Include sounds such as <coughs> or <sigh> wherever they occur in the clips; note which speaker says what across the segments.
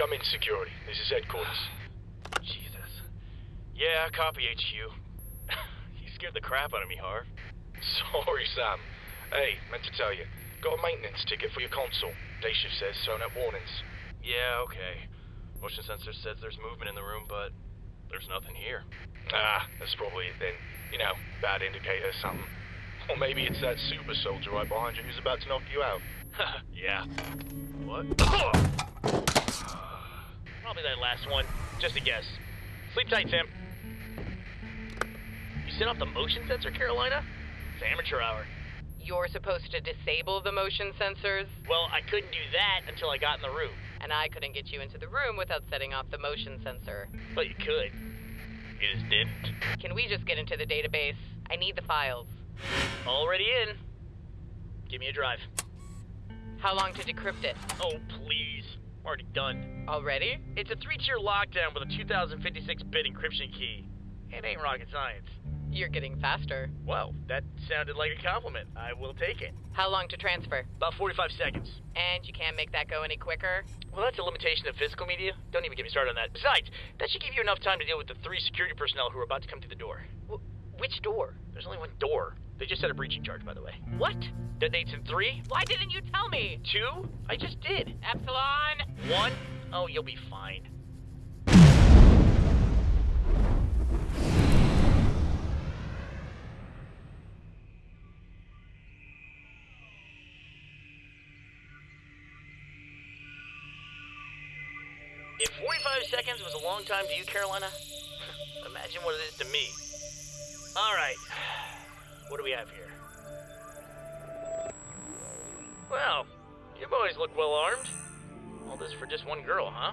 Speaker 1: Come in, security. This is headquarters.
Speaker 2: Jesus. Yeah, copy HQ. <laughs> you scared the crap out of me, Harv.
Speaker 1: Sorry, Sam. Hey, meant to tell you. Got a maintenance ticket for your console. Day shift says thrown up warnings.
Speaker 2: Yeah, okay. Motion sensor says there's movement in the room, but there's nothing here.
Speaker 1: Ah, that's probably it then. You know, bad indicator or something. Or maybe it's that super soldier right behind you who's about to knock you out. <laughs>
Speaker 2: yeah. What? <coughs> <coughs> <coughs> That last one. Just a guess. Sleep tight, Sam. You set off the motion sensor, Carolina? It's amateur hour.
Speaker 3: You're supposed to disable the motion sensors,
Speaker 2: Well, I couldn't do that until I got in the room.
Speaker 3: and I couldn't get you into the room without setting off the motion sensor.
Speaker 2: But you could. You just didn't.
Speaker 3: Can we just get into the database? I need the files.
Speaker 2: Already in. Give me a drive.
Speaker 3: How long to decrypt it?
Speaker 2: Oh, please. I'm already done.
Speaker 3: Already?
Speaker 2: It's a three-tier lockdown with a 2056-bit encryption key. It ain't rocket science.
Speaker 3: You're getting faster.
Speaker 2: Well, that sounded like a compliment. I will take it.
Speaker 3: How long to transfer?
Speaker 2: About 45 seconds.
Speaker 3: And you can't make that go any quicker?
Speaker 2: Well, that's a limitation of physical media. Don't even get me started on that. Besides, that should give you enough time to deal with the three security personnel who are about to come through the door.
Speaker 3: Wh- which door?
Speaker 2: There's only one door. They just set a breaching charge, by the way.
Speaker 3: What?
Speaker 2: Detonates in three,
Speaker 3: Why didn't you tell me?
Speaker 2: two. I just did.
Speaker 3: Epsilon?
Speaker 2: One. Oh, you'll be fine. If 45 seconds was a long time to you, Carolina, <laughs> imagine what it is to me. All right. What do we have here? Well, you boys look well armed. All this for just one girl, huh?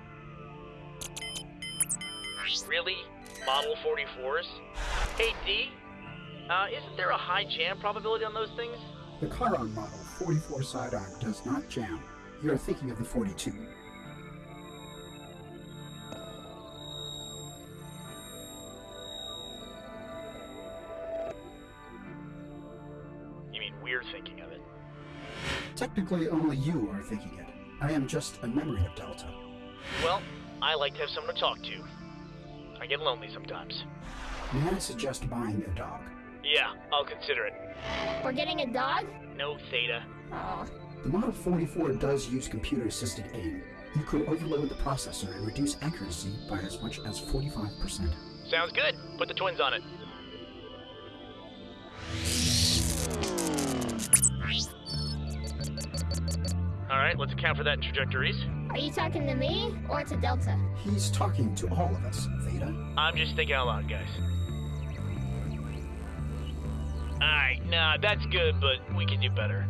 Speaker 2: Really? Model 44s? Hey, D? Uh, isn't there a high jam probability on those things?
Speaker 4: The Chiron model 44 sidearm does not jam. You're thinking of the 42. Technically, only you are thinking it. I am just a memory of Delta.
Speaker 2: Well, I like to have someone to talk to. I get lonely sometimes.
Speaker 4: May I suggest buying a dog?
Speaker 2: Yeah, I'll consider it.
Speaker 5: We're getting a dog?
Speaker 2: No, Theta.
Speaker 5: Oh,
Speaker 4: The Model 44 does use computer-assisted aim. You could overload the processor and reduce accuracy by as much as 45%.
Speaker 2: Sounds good. Put the twins on it. All right, let's account for that in trajectories.
Speaker 5: are you talking to me or to Delta?
Speaker 4: He's talking to all of us, Theta.
Speaker 2: I'm just thinking out loud, guys. Alright, nah, that's good, but we can do better.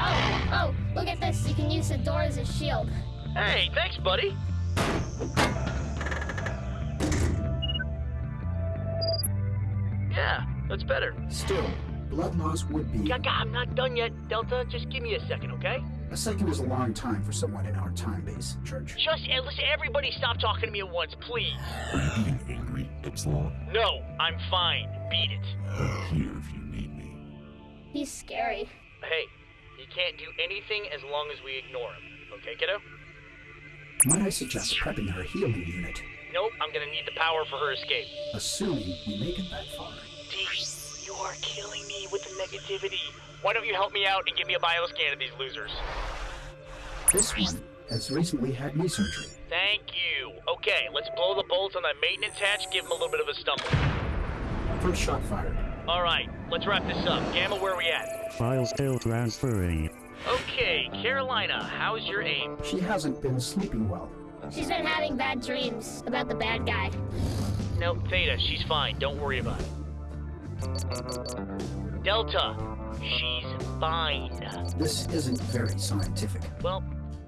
Speaker 5: Oh, oh, look at this. You can use the door as a shield.
Speaker 2: Hey, thanks, buddy. Yeah, that's better.
Speaker 4: Still, blood loss would be...
Speaker 2: Gaga, I'm not done yet, Delta. Just give me a second, okay?
Speaker 4: A second is a long time for someone in our time base, Church.
Speaker 2: Just, eh, listen, everybody stop talking to me at once, please.
Speaker 6: Are you being angry, Epsilon?
Speaker 2: No, I'm fine. Beat it. <sighs>
Speaker 6: Here if you need me.
Speaker 5: He's scary.
Speaker 2: Hey, he can't do anything as long as we ignore him. Okay, kiddo?
Speaker 4: Might I suggest prepping her healing unit,
Speaker 2: Nope, I'm gonna need the power for her escape.
Speaker 4: assuming we make it that far?
Speaker 2: D, you are killing me with the negativity. Why don't you help me out and give me a bioscan of these losers?
Speaker 4: This one has recently had knee surgery.
Speaker 2: Thank you. Okay, let's blow the bolts on that maintenance hatch, give him a little bit of a stumble.
Speaker 4: First shot fired.
Speaker 2: All right, let's wrap this up. Gamma, where are we at?
Speaker 7: File still transferring.
Speaker 2: Okay, Carolina, how's your aim?
Speaker 4: She hasn't been sleeping well.
Speaker 5: She's been having bad dreams about the bad guy.
Speaker 2: No, Theta, she's fine. Don't worry about it. Delta, she's fine.
Speaker 4: This isn't very scientific.
Speaker 2: Well,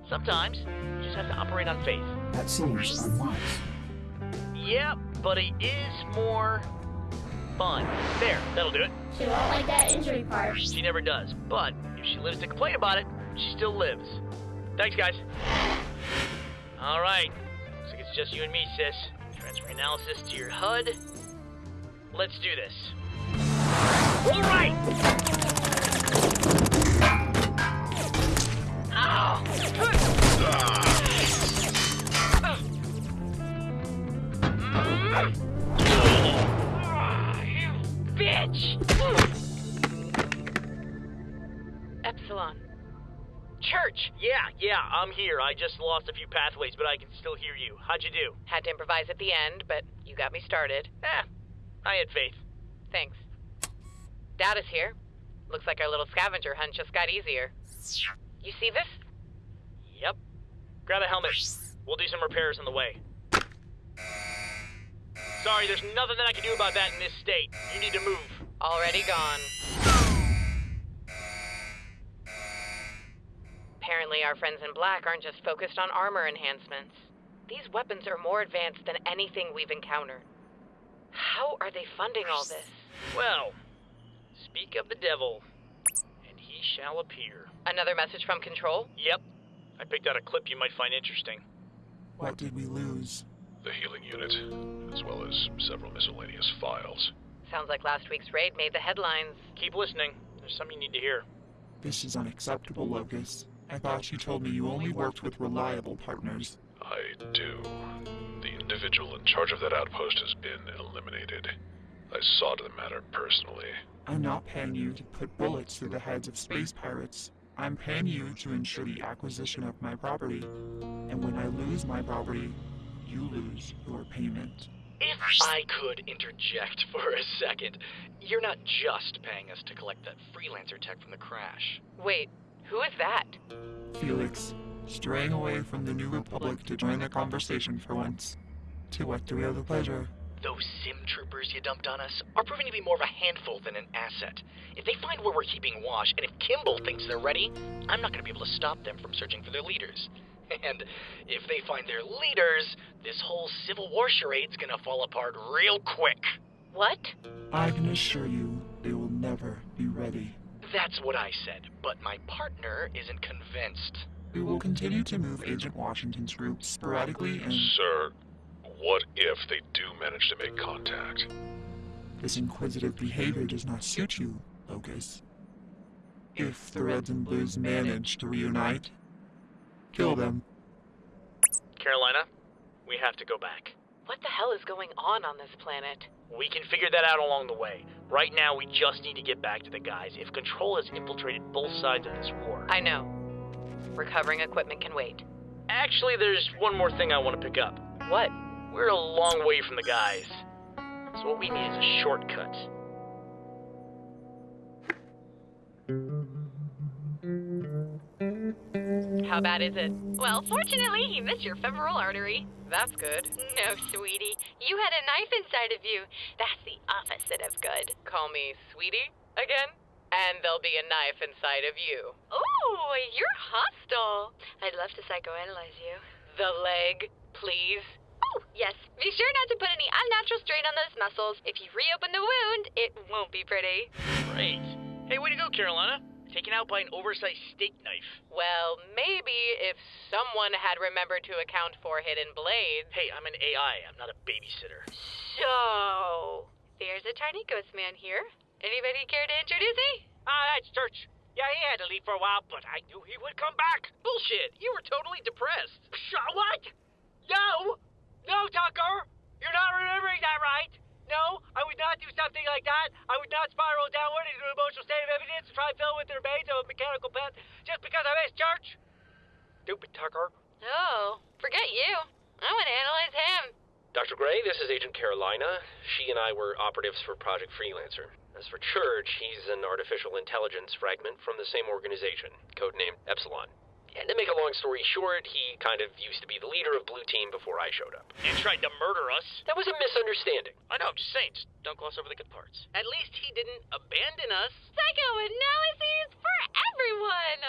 Speaker 2: sometimes you just have to operate on faith.
Speaker 4: That seems unwise.
Speaker 2: Yeah, but it is more fun. There, that'll do it.
Speaker 5: She won't like that injury part.
Speaker 2: She never does. But if she lives to complain about it, she still lives. Thanks, guys. All right. Looks like it's just you and me, sis. Transfer analysis to your HUD. Let's do this. All right.
Speaker 3: You bitch! Epsilon. Church!
Speaker 2: Yeah, yeah, I'm here. I just lost a few pathways, but I can still hear you. How'd you do?
Speaker 3: Had to improvise at the end, but you got me started.
Speaker 2: Eh, I had faith.
Speaker 3: Thanks. Data's here. Looks like our little scavenger hunt just got easier. You see this?
Speaker 2: Yep. Grab a helmet. We'll do some repairs on the way. Sorry, there's nothing that I can do about that in this state. You need to move.
Speaker 3: Already gone. Apparently, our friends in black aren't just focused on armor enhancements. These weapons are more advanced than anything we've encountered. How are they funding all this?
Speaker 2: Well, speak of the devil, and he shall appear.
Speaker 3: Another message from Control?
Speaker 2: Yep. I picked out a clip you might find interesting.
Speaker 8: What did we lose?
Speaker 1: The healing unit, as well as several miscellaneous files.
Speaker 3: Sounds like last week's raid made the headlines.
Speaker 2: Keep listening. There's something you need to hear.
Speaker 8: This is unacceptable, Locus. I thought you told me you only worked with reliable partners.
Speaker 1: I do. The individual in charge of that outpost has been eliminated. I saw to the matter personally.
Speaker 8: I'm not paying you to put bullets through the heads of space pirates. I'm paying you to ensure the acquisition of my property. And when I lose my property, you lose your payment.
Speaker 9: If I could interject for a second, you're not just paying us to collect that freelancer tech from the crash.
Speaker 3: Wait, who is that?
Speaker 8: Felix, straying away from the New Republic to join the conversation for once. To what do we owe the pleasure?
Speaker 9: Those sim troopers you dumped on us are proving to be more of a handful than an asset. If they find where we're keeping Wash, and if Kimball thinks they're ready, I'm not going to be able to stop them from searching for their leaders. <laughs> And if they find their leaders, this whole Civil War charade's gonna fall apart real quick.
Speaker 3: What?
Speaker 8: I can assure you they will never be ready.
Speaker 9: That's what I said, but my partner isn't convinced.
Speaker 8: We will continue to move Agent Washington's group sporadically and
Speaker 1: Sir, what if they do manage to make contact?
Speaker 8: this inquisitive behavior does not suit you, Locus. If the Reds and Blues manage to reunite, kill them.
Speaker 2: Carolina, we have to go back.
Speaker 3: What the hell is going on on this planet?
Speaker 2: We can figure that out along the way. Right now, we just need to get back to the guys. If Control has infiltrated both sides of this war.
Speaker 3: I know. Recovering equipment can wait.
Speaker 2: Actually, there's one more thing I want to pick up.
Speaker 3: What?
Speaker 2: We're a long way from the guys. So what we need is a shortcut.
Speaker 3: How bad is it?
Speaker 10: Well, fortunately, he missed your femoral artery.
Speaker 3: That's good.
Speaker 10: No, sweetie. You had a knife inside of you. That's the opposite of good.
Speaker 3: Call me sweetie again? And there'll be a knife inside of you.
Speaker 10: Ooh, you're hostile. I'd love to psychoanalyze you.
Speaker 3: The leg, please.
Speaker 10: Oh, yes. Be sure not to put any unnatural strain on those muscles. If you reopen the wound, it won't be pretty.
Speaker 2: Great. Hey, way to go, Carolina. Taken out by an oversized steak knife.
Speaker 3: Well, maybe if someone had remembered to account for hidden blades.
Speaker 2: Hey, I'm an AI. I'm not a babysitter.
Speaker 10: So, there's a tiny ghost man here. Anybody care to introduce me?
Speaker 2: Ah, that's Church. Yeah, he had to leave for a while, but I knew he would come back. Bullshit. You were totally depressed. What? No! No, Tucker! You're not remembering that right. No, I would not do something like that. I would not spiral downward into an emotional state of evidence and try to fill with the remains of a mechanical pet just because I missed church. Stupid Tucker.
Speaker 10: Oh, forget you. I want to analyze him.
Speaker 11: Dr. Gray, this is Agent Carolina. She and I were operatives for Project Freelancer. As for Church, he's an artificial intelligence fragment from the same organization, codenamed Epsilon. And to make a long story short, he kind of used to be the leader of Blue Team before I showed up.
Speaker 2: And tried to murder us.
Speaker 11: That was a misunderstanding.
Speaker 2: I know, I'm just saying. Just don't gloss over the good parts. At least he didn't abandon us.
Speaker 10: Psychoanalyses for everyone.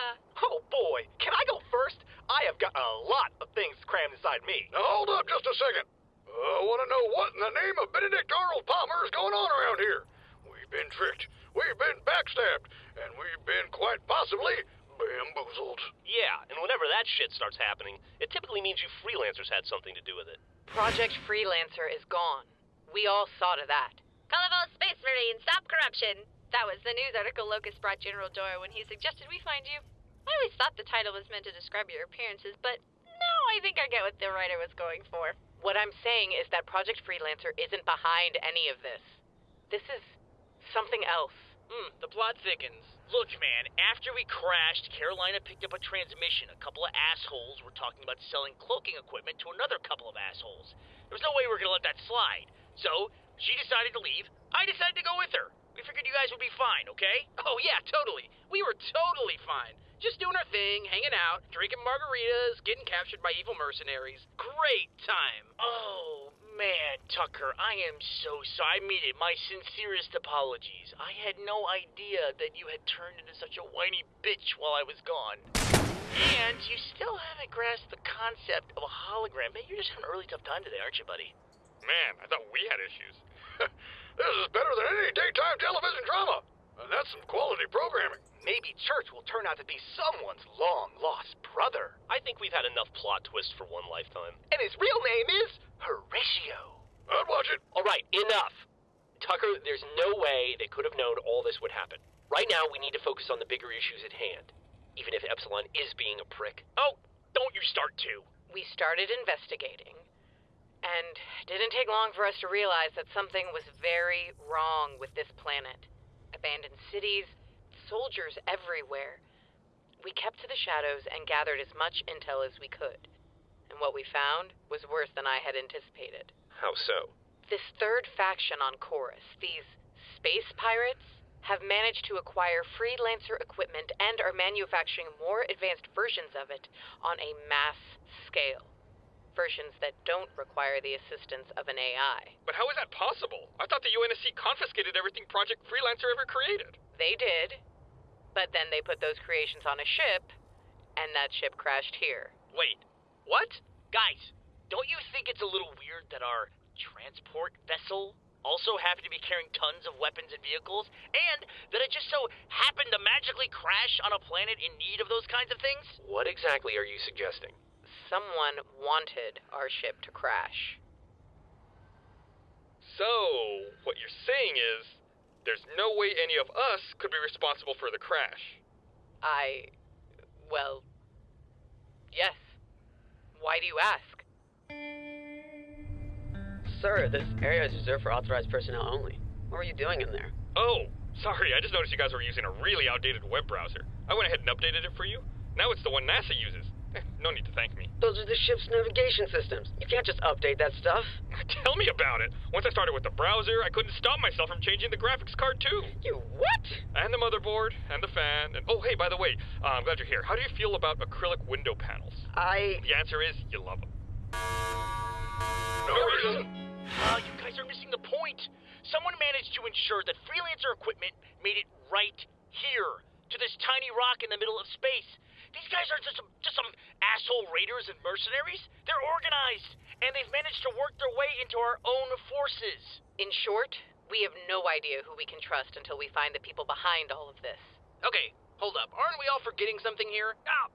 Speaker 9: Oh boy, can I go first? I have got a lot of things crammed inside me.
Speaker 1: Now hold up just a second. Uh, I want to know what in the name of Benedict Arnold Palmer is going on around here. We've been tricked, we've been backstabbed, and we've been quite possibly bamboozled.
Speaker 11: Yeah, and whenever that shit starts happening, it typically means you freelancers had something to do with it.
Speaker 3: Project Freelancer is gone. We all saw to that.
Speaker 10: Colorful Space Marine, stop corruption. That was the news article Locus brought General Dora when he suggested we find you. I always thought the title was meant to describe your appearances, but now I think I get what the writer was going for.
Speaker 3: What I'm saying is that Project Freelancer isn't behind any of this. This is something else.
Speaker 2: Hmm, the plot thickens. Look, man, after we crashed, Carolina picked up a transmission. A couple of assholes were talking about selling cloaking equipment to another couple of assholes. There was no way we were gonna let that slide. So, she decided to leave. I decided to go with her. We figured you guys would be fine, okay? Oh, yeah, totally. We were totally fine. Just doing our thing, hanging out, drinking margaritas, getting captured by evil mercenaries. Great time. Oh, man, Tucker, I am so sorry. I mean it. My sincerest apologies. I had no idea that you had turned into such a whiny bitch while I was gone. And you still haven't grasped the concept of a hologram. Man, you're just having a really tough time today, aren't you, buddy?
Speaker 1: Man, I thought we had issues. <laughs> this is better than any daytime television drama. And that's some quality programming.
Speaker 9: Maybe Church will turn out to be someone's long lost brother.
Speaker 11: I think we've had enough plot twists for one lifetime.
Speaker 9: And his real name is Horatio.
Speaker 1: I'd watch it.
Speaker 11: All right, enough. Tucker, there's no way they could have known all this would happen. Right now, we need to focus on the bigger issues at hand, even if Epsilon is being a prick.
Speaker 2: Oh, don't you start to.
Speaker 3: We started investigating, and didn't take long for us to realize that something was very wrong with this planet. Abandoned cities, soldiers everywhere. We kept to the shadows and gathered as much intel as we could. And what we found was worse than I had anticipated.
Speaker 11: How so?
Speaker 3: This third faction on Chorus, these space pirates, have managed to acquire freelancer equipment and are manufacturing more advanced versions of it on a mass scale. Versions that don't require the assistance of an AI.
Speaker 12: But how is that possible? I thought the UNSC confiscated everything Project Freelancer ever created.
Speaker 3: They did, but then they put those creations on a ship, and that ship crashed here.
Speaker 2: Wait, what? Guys, don't you think it's a little weird that our transport vessel also happened to be carrying tons of weapons and vehicles, and that it just so happened to magically crash on a planet in need of those kinds of things?
Speaker 11: What exactly are you suggesting?
Speaker 3: Someone wanted our ship to crash.
Speaker 12: So, what you're saying is, there's no way any of us could be responsible for the crash.
Speaker 3: I. well. Yes. Why do you ask?
Speaker 13: Sir, this area is reserved for authorized personnel only. What were you doing in there?
Speaker 12: Oh, sorry, I just noticed you guys were using a really outdated web browser. I went ahead and updated it for you. Now it's the one NASA uses. No need to thank me.
Speaker 13: Those are the ship's navigation systems. You can't just update that stuff. <laughs>
Speaker 12: Tell me about it. Once I started with the browser, I couldn't stop myself from changing the graphics card too.
Speaker 13: You what?
Speaker 12: And the motherboard, and the fan, and oh, hey, by the way, uh, I'm glad you're here. How do you feel about acrylic window panels?
Speaker 13: I.
Speaker 12: The answer is you love them.
Speaker 1: No reason.
Speaker 2: Ah, you guys are missing the point. Someone managed to ensure that freelancer equipment made it right here to this tiny rock in the middle of space. These guys aren't just some, just some asshole raiders and mercenaries. They're organized, and they've managed to work their way into our own forces.
Speaker 3: In short, we have no idea who we can trust until we find the people behind all of this.
Speaker 2: Okay, hold up. Aren't we all forgetting something here? Ah,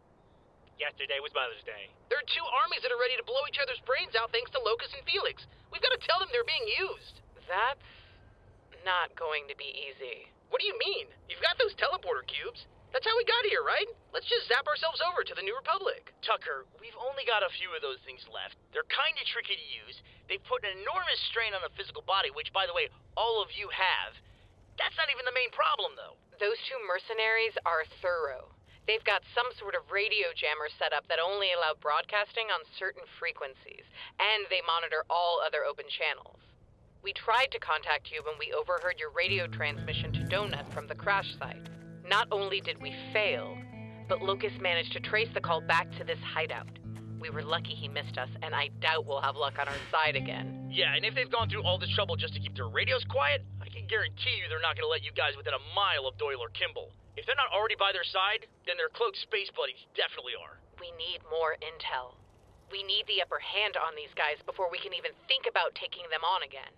Speaker 2: yesterday was Mother's Day. There are two armies that are ready to blow each other's brains out thanks to Locus and Felix. We've got to tell them they're being used.
Speaker 3: That's not going to be easy.
Speaker 2: What do you mean? You've got those teleporter cubes. That's how we got here, right? Let's just zap ourselves over to the New Republic. Tucker, we've only got a few of those things left. They're kind of tricky to use. They've put an enormous strain on the physical body, which, by the way, all of you have. That's not even the main problem, though.
Speaker 3: Those two mercenaries are thorough. They've got some sort of radio jammer set up that only allow broadcasting on certain frequencies, and they monitor all other open channels. We tried to contact you when we overheard your radio transmission to Donut from the crash site. Not only did we fail, but Locus managed to trace the call back to this hideout. We were lucky he missed us, and I doubt we'll have luck on our side again.
Speaker 2: Yeah, and if they've gone through all this trouble just to keep their radios quiet, I can guarantee you they're not going to let you guys within a mile of Doyle or Kimball. If they're not already by their side, then their cloaked space buddies definitely are.
Speaker 3: We need more intel. We need the upper hand on these guys before we can even think about taking them on again.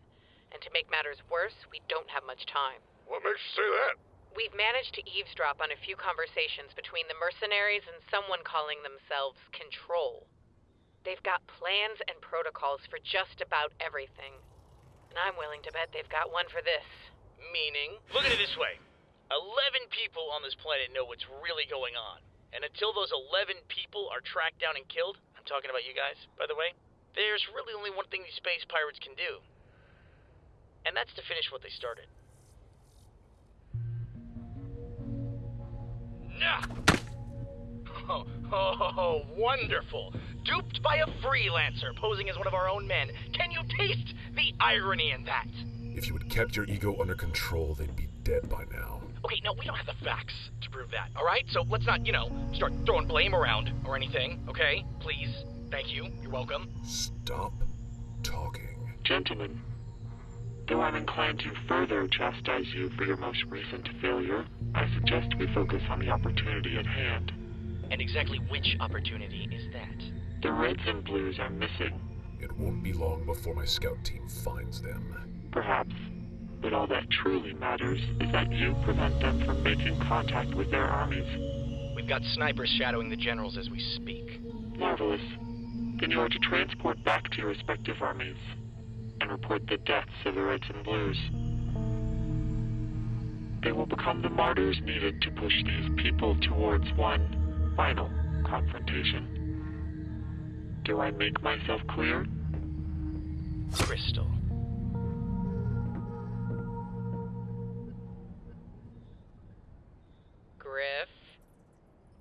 Speaker 3: And to make matters worse, we don't have much time.
Speaker 1: What makes you say that?
Speaker 3: We've managed to eavesdrop on a few conversations between the mercenaries and someone calling themselves Control. They've got plans and protocols for just about everything. And I'm willing to bet they've got one for this.
Speaker 2: Meaning? Look at it this way 11 people on this planet know what's really going on. And until those 11 people are tracked down and killed, I'm talking about you guys, by the way, there's really only one thing these space pirates can do. And that's to finish what they started. Oh, <laughs> oh, oh, wonderful. Duped by a freelancer posing as one of our own men. Can you taste the irony in that?
Speaker 14: If you had kept your ego under control, they'd be dead by now.
Speaker 2: Okay, no, we don't have the facts to prove that, alright? So let's not, you know, start throwing blame around or anything, okay? Please. Thank you. You're welcome.
Speaker 14: Stop talking.
Speaker 15: Gentlemen, though I'm inclined to further chastise you for your most recent failure, I suggest we focus on the opportunity at hand.
Speaker 2: And exactly which opportunity is that?
Speaker 15: The Reds and Blues are missing.
Speaker 14: It won't be long before my scout team finds them.
Speaker 15: Perhaps. But all that truly matters is that you prevent them from making contact with their armies.
Speaker 2: We've got snipers shadowing the generals as we speak.
Speaker 15: Marvelous. Then you are to transport back to your respective armies and report the deaths of the Reds and Blues. They will become the martyrs needed to push these people towards one final confrontation. Do I make myself clear?
Speaker 2: Crystal.
Speaker 3: Griff,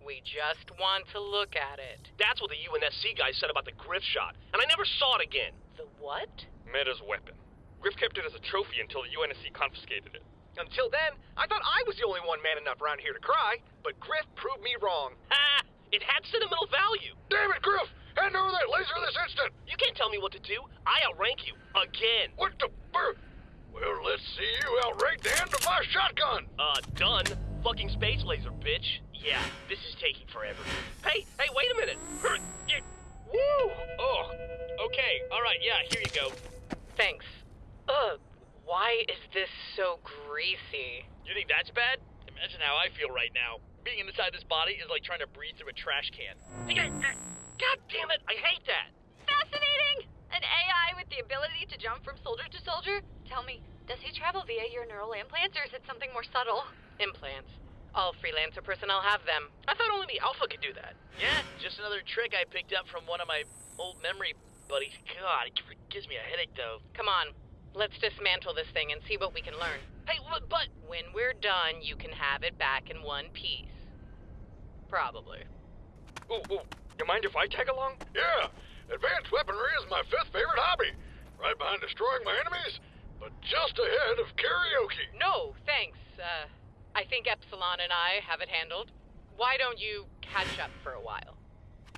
Speaker 3: we just want to look at it.
Speaker 11: That's what the UNSC guy said about the Griff shot, and I never saw it again.
Speaker 3: The what?
Speaker 12: Meta's weapon. Griff kept it as a trophy until the UNSC confiscated it.
Speaker 9: Until then, I thought I was the only one man enough around here to cry, but Griff proved me wrong.
Speaker 11: Ha! It had sentimental value.
Speaker 1: Damn it, Griff! Hand over that laser this instant!
Speaker 11: You can't tell me what to do. I outrank you. Again.
Speaker 1: What the... bur- Well, let's see you outrank the end of my shotgun!
Speaker 11: Uh, done. Fucking space laser, bitch. Yeah, this is taking forever. Hey, hey, wait a minute. <laughs> Woo! Oh, okay. All right, yeah, here you go.
Speaker 3: Thanks. Ugh, why is this so greasy?
Speaker 2: You think that's bad? Imagine how I feel right now. Being inside this body is like trying to breathe through a trash can.
Speaker 11: Uh, God damn it, I hate that.
Speaker 10: Fascinating! An AI with the ability to jump from soldier to soldier? Tell me, does he travel via your neural implants or is it something more subtle?
Speaker 3: Implants. All freelancer personnel have them.
Speaker 2: I thought only the Alpha could do that. Yeah, just another trick I picked up from one of my old memory buddies. God, it gives me a headache though.
Speaker 3: Come on, let's dismantle this thing and see what we can learn.
Speaker 2: Hey, but
Speaker 3: when we're done, you can have it back in one piece. Probably.
Speaker 12: Ooh, ooh. You mind if I tag along?
Speaker 1: Yeah, advanced weaponry is my fifth favorite hobby. Right behind destroying my enemies, but just ahead of karaoke.
Speaker 3: No, thanks. Uh, I think Epsilon and I have it handled. Why don't you catch up for a while?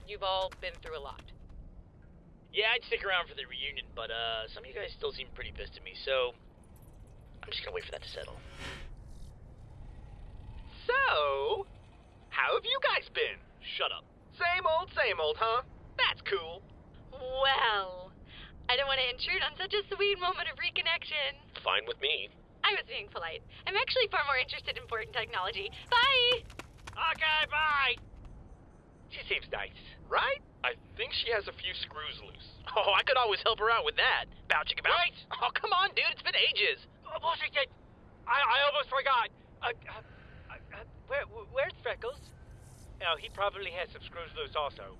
Speaker 3: You've all been through a lot.
Speaker 2: Yeah, I'd stick around for the reunion, but uh, some of you guys still seem pretty pissed at me, so I'm just gonna wait for that to settle.
Speaker 9: So, how have you guys been?
Speaker 11: Shut up.
Speaker 9: Same old, same old, huh? That's cool.
Speaker 10: Well, I don't want to intrude on such a sweet moment of reconnection.
Speaker 11: Fine with me.
Speaker 10: I was being polite. I'm actually far more interested in important technology. Bye!
Speaker 11: Okay, bye!
Speaker 9: She seems nice, right?
Speaker 12: I think she has a few screws loose.
Speaker 2: Oh, I could always help her out with that. Bow chicka bow.
Speaker 9: Right?
Speaker 2: Oh, come on, dude. It's been ages.
Speaker 16: Oh, bullshit. I, I almost forgot. Uh, uh, uh, where, where's Freckles? Oh, he probably has some screws loose also.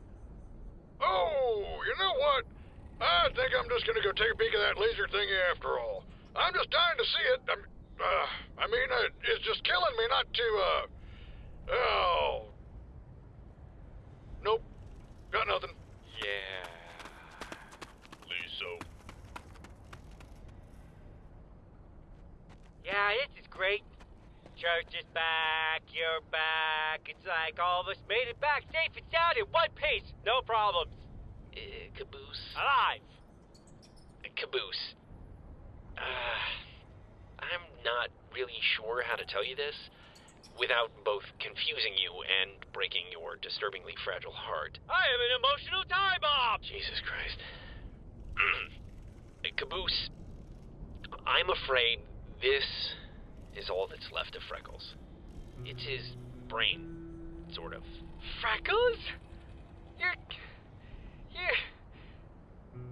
Speaker 1: Oh, you know what? I think I'm just gonna go take a peek at that laser thingy after all. I'm just dying to see it. I'm, uh, I mean, it's just killing me not to, uh, oh. Nope. Got nothing.
Speaker 12: Yeah. Lisa.
Speaker 16: Yeah, this is great. Church is back, you're back. It's like all of us made it back safe and sound in one piece. No problems.
Speaker 11: Uh, caboose.
Speaker 16: Alive.
Speaker 11: Caboose. Uh, I'm not really sure how to tell you this without both confusing you and breaking your disturbingly fragile heart.
Speaker 16: I am an emotional time bomb.
Speaker 11: Jesus Christ. <clears throat> Caboose, I'm afraid this is all that's left of Freckles. It's his brain, sort of.
Speaker 16: Freckles? You're. You're.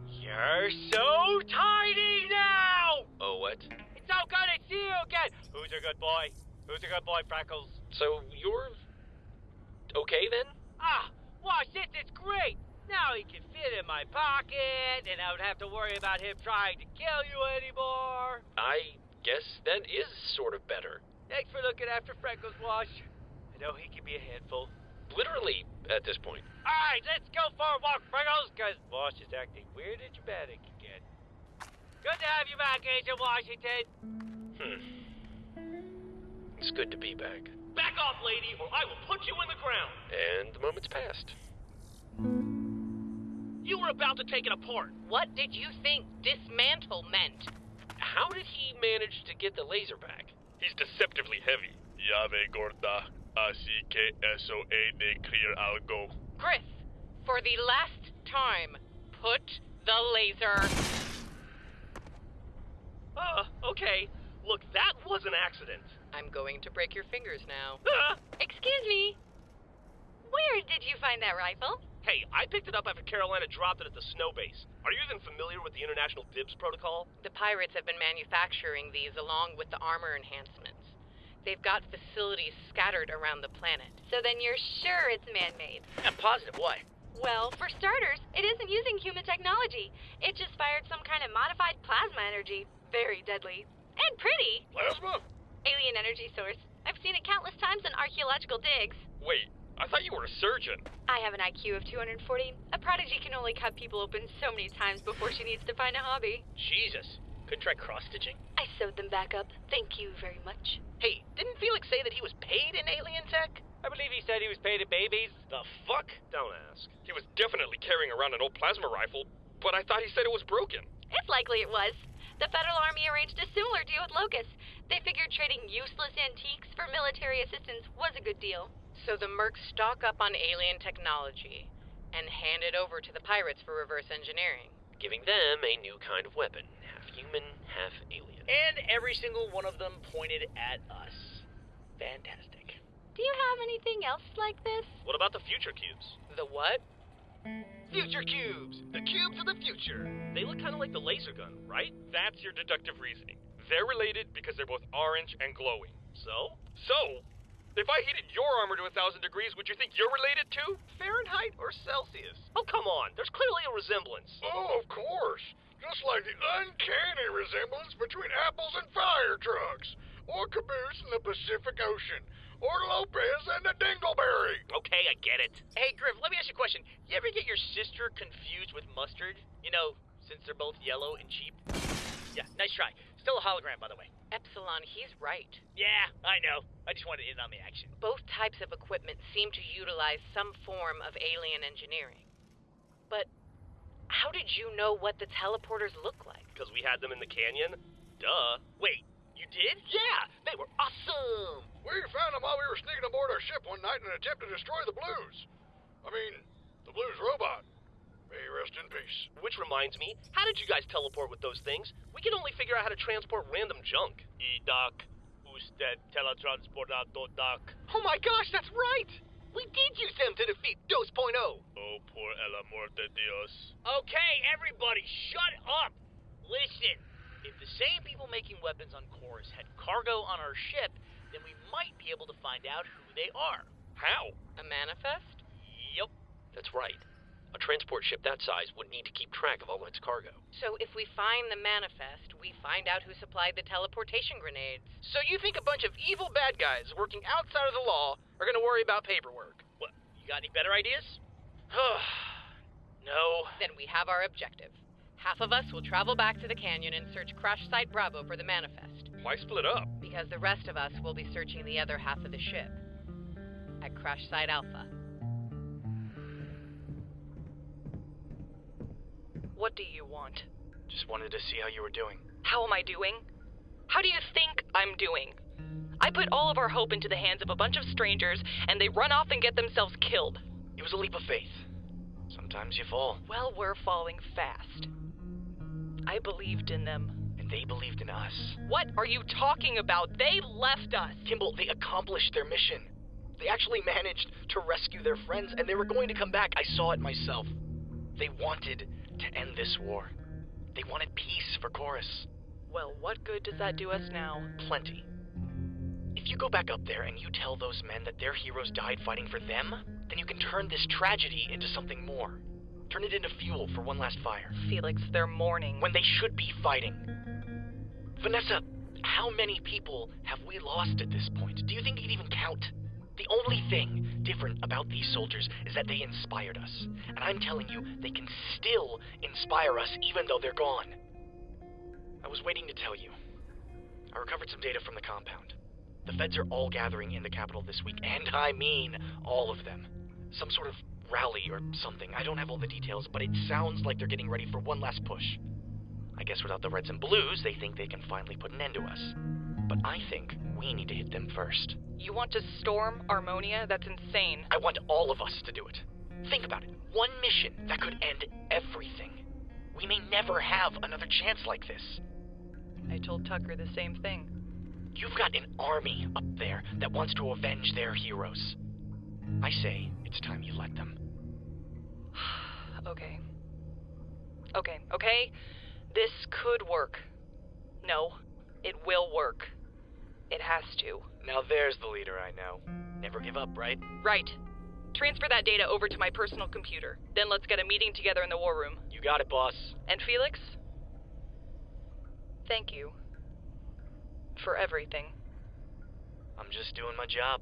Speaker 16: You're so tiny now!
Speaker 11: Oh, what?
Speaker 16: It's so good to see you again! Who's a good boy? Who's a good boy, Freckles?
Speaker 11: So you're okay then?
Speaker 16: Ah, watch this, it's great! Now he can fit in my pocket, and I don't have to worry about him trying to kill you anymore.
Speaker 11: I guess that is sort of better.
Speaker 16: Thanks for looking after Freckles, Wash. I know he can be a handful.
Speaker 11: Literally, at this point.
Speaker 16: Alright, let's go for a walk, Freckles, because Wash is acting weird and dramatic again. Good to have you back, Agent Washington.
Speaker 11: Hmm. It's good to be back.
Speaker 17: Back off, lady, or I will put you in the ground.
Speaker 11: And the moment's passed.
Speaker 17: You were about to take it apart.
Speaker 3: What did you think dismantle meant?
Speaker 11: How did he manage to get the laser back?
Speaker 12: He's deceptively heavy.
Speaker 18: Llave gorda, así que eso es de clear algo.
Speaker 3: Griff, for the last time, put the laser.
Speaker 17: Uh, okay. Look, that was an accident.
Speaker 3: I'm going to break your fingers now. <laughs>
Speaker 17: Ah!
Speaker 10: Excuse me. Where did you find that rifle?
Speaker 17: Hey, I picked it up after Carolina dropped it at the snow base. Are you even familiar with the International Dibs Protocol?
Speaker 3: The pirates have been manufacturing these along with the armor enhancements. They've got facilities scattered around the planet.
Speaker 10: So then you're sure it's man-made?
Speaker 2: I'm positive. Why?
Speaker 10: Well, for starters, it isn't using human technology. It just fired some kind of modified plasma energy. Very deadly. And pretty.
Speaker 1: Plasma?
Speaker 10: Alien energy source. I've seen it countless times in archaeological digs.
Speaker 12: Wait, I thought you were a surgeon.
Speaker 10: I have an IQ of 240. A prodigy can only cut people open so many times before she needs to find a hobby.
Speaker 2: Jesus. Couldn't try cross stitching?
Speaker 10: I sewed them back up. Thank you very much.
Speaker 2: Hey, didn't Felix say that he was paid in alien tech?
Speaker 16: I believe he said he was paid in babies.
Speaker 17: The fuck? Don't ask.
Speaker 12: He was definitely carrying around an old plasma rifle, but I thought he said it was broken.
Speaker 10: It's likely it was. The Federal Army arranged a similar deal with Locus. They figured trading useless antiques for military assistance was a good deal.
Speaker 3: So the mercs stock up on alien technology and hand it over to the pirates for reverse engineering.
Speaker 11: Giving them a new kind of weapon, half human, half alien.
Speaker 2: And every single one of them pointed at us. Fantastic.
Speaker 10: Do you have anything else like this?
Speaker 17: What about the future cubes?
Speaker 3: The what?
Speaker 19: Future cubes! The cubes of the future!
Speaker 17: They look kind of like the laser gun, right?
Speaker 12: That's your deductive reasoning. They're related because they're both orange and glowing.
Speaker 17: So?
Speaker 12: So, if I heated your armor to a thousand degrees, would you think you're related to?
Speaker 19: Fahrenheit or Celsius?
Speaker 17: Oh, come on. There's clearly a resemblance.
Speaker 1: Oh, of course. Just like the uncanny resemblance between apples and fire trucks, or Caboose and the Pacific Ocean, or Lopez and the Dingleberry.
Speaker 17: Okay, I get it.
Speaker 2: Hey, Griff, let me ask you a question. You ever get your sister confused with mustard? You know, since they're both yellow and cheap? Yeah, nice try. Still a hologram, by the way.
Speaker 3: Epsilon, he's right.
Speaker 2: Yeah, I know. I just wanted in on the action.
Speaker 3: Both types of equipment seem to utilize some form of alien engineering. But how did you know what the teleporters look like?
Speaker 17: Because we had them in the canyon? Duh.
Speaker 2: Wait, you did?
Speaker 17: Yeah, they were awesome.
Speaker 1: We found them while we were sneaking aboard our ship one night in an attempt to destroy the Blues. I mean, the Blues robot. May he rest in peace.
Speaker 17: Which reminds me, how did you guys teleport with those things? We can only figure out how to transport random junk.
Speaker 19: E-Doc. Usted teletransportado Doc.
Speaker 17: Oh my gosh, that's right! We did use them to defeat Dos Point
Speaker 19: Oh, por el amor de Dios.
Speaker 2: Okay, everybody, shut up! Listen, if the same people making weapons on Chorus had cargo on our ship, then we might be able to find out who they are.
Speaker 12: How?
Speaker 3: A manifest?
Speaker 2: Yep.
Speaker 11: That's right. A transport ship that size would need to keep track of all its cargo.
Speaker 3: So if we find the manifest, we find out who supplied the teleportation grenades.
Speaker 2: So you think a bunch of evil bad guys working outside of the law are gonna worry about paperwork? What, you got any better ideas? <sighs> no.
Speaker 3: Then we have our objective. Half of us will travel back to the canyon and search Crash Site Bravo for the manifest.
Speaker 12: Why split up?
Speaker 3: Because the rest of us will be searching the other half of the ship. At Crash Site Alpha.
Speaker 20: What do you want?
Speaker 19: Just wanted to see how you were doing.
Speaker 20: How am I doing? How do you think I'm doing? I put all of our hope into the hands of a bunch of strangers, and they run off and get themselves killed.
Speaker 19: It was a leap of faith. Sometimes you fall.
Speaker 20: Well, we're falling fast. I believed in them.
Speaker 19: And they believed in us.
Speaker 20: What are you talking about? They left us.
Speaker 19: Kimball, they accomplished their mission. They actually managed to rescue their friends, and they were going to come back. I saw it myself. They wanted to end this war. They wanted peace for Chorus.
Speaker 20: Well, what good does that do us now?
Speaker 19: Plenty. If If you go back up there and you tell those men that their heroes died fighting for them, then you can turn this tragedy into something more. Turn it into fuel for one last fire.
Speaker 20: Felix, they're mourning.
Speaker 19: When they should be fighting. Vanessa, how many people have we lost at this point? Do you think it even count? The only thing different about these soldiers is that they inspired us. And I'm telling you, they can still inspire us even though they're gone. I was waiting to tell you. I recovered some data from the compound. The feds are all gathering in the capital this week, and I mean all of them. Some sort of rally or something. I don't have all the details, but it sounds like they're getting ready for one last push. I guess without the Reds and Blues, they think they can finally put an end to us. But I think we need to hit them first.
Speaker 20: You want to storm Armonia? That's insane.
Speaker 19: I want all of us to do it. Think about it. One mission that could end everything. We may never have another chance like this.
Speaker 20: I told Tucker the same thing.
Speaker 19: You've got an army up there that wants to avenge their heroes. I say it's time you let them. <sighs>
Speaker 20: okay. Okay, okay? This could work. No, it will work. It has to.
Speaker 19: Now there's the leader I know. Never give up, right?
Speaker 20: Right. Transfer that data over to my personal computer. Then let's get a meeting together in the war room.
Speaker 19: You got it, boss.
Speaker 20: And Felix? Thank you. For everything.
Speaker 19: I'm just doing my job.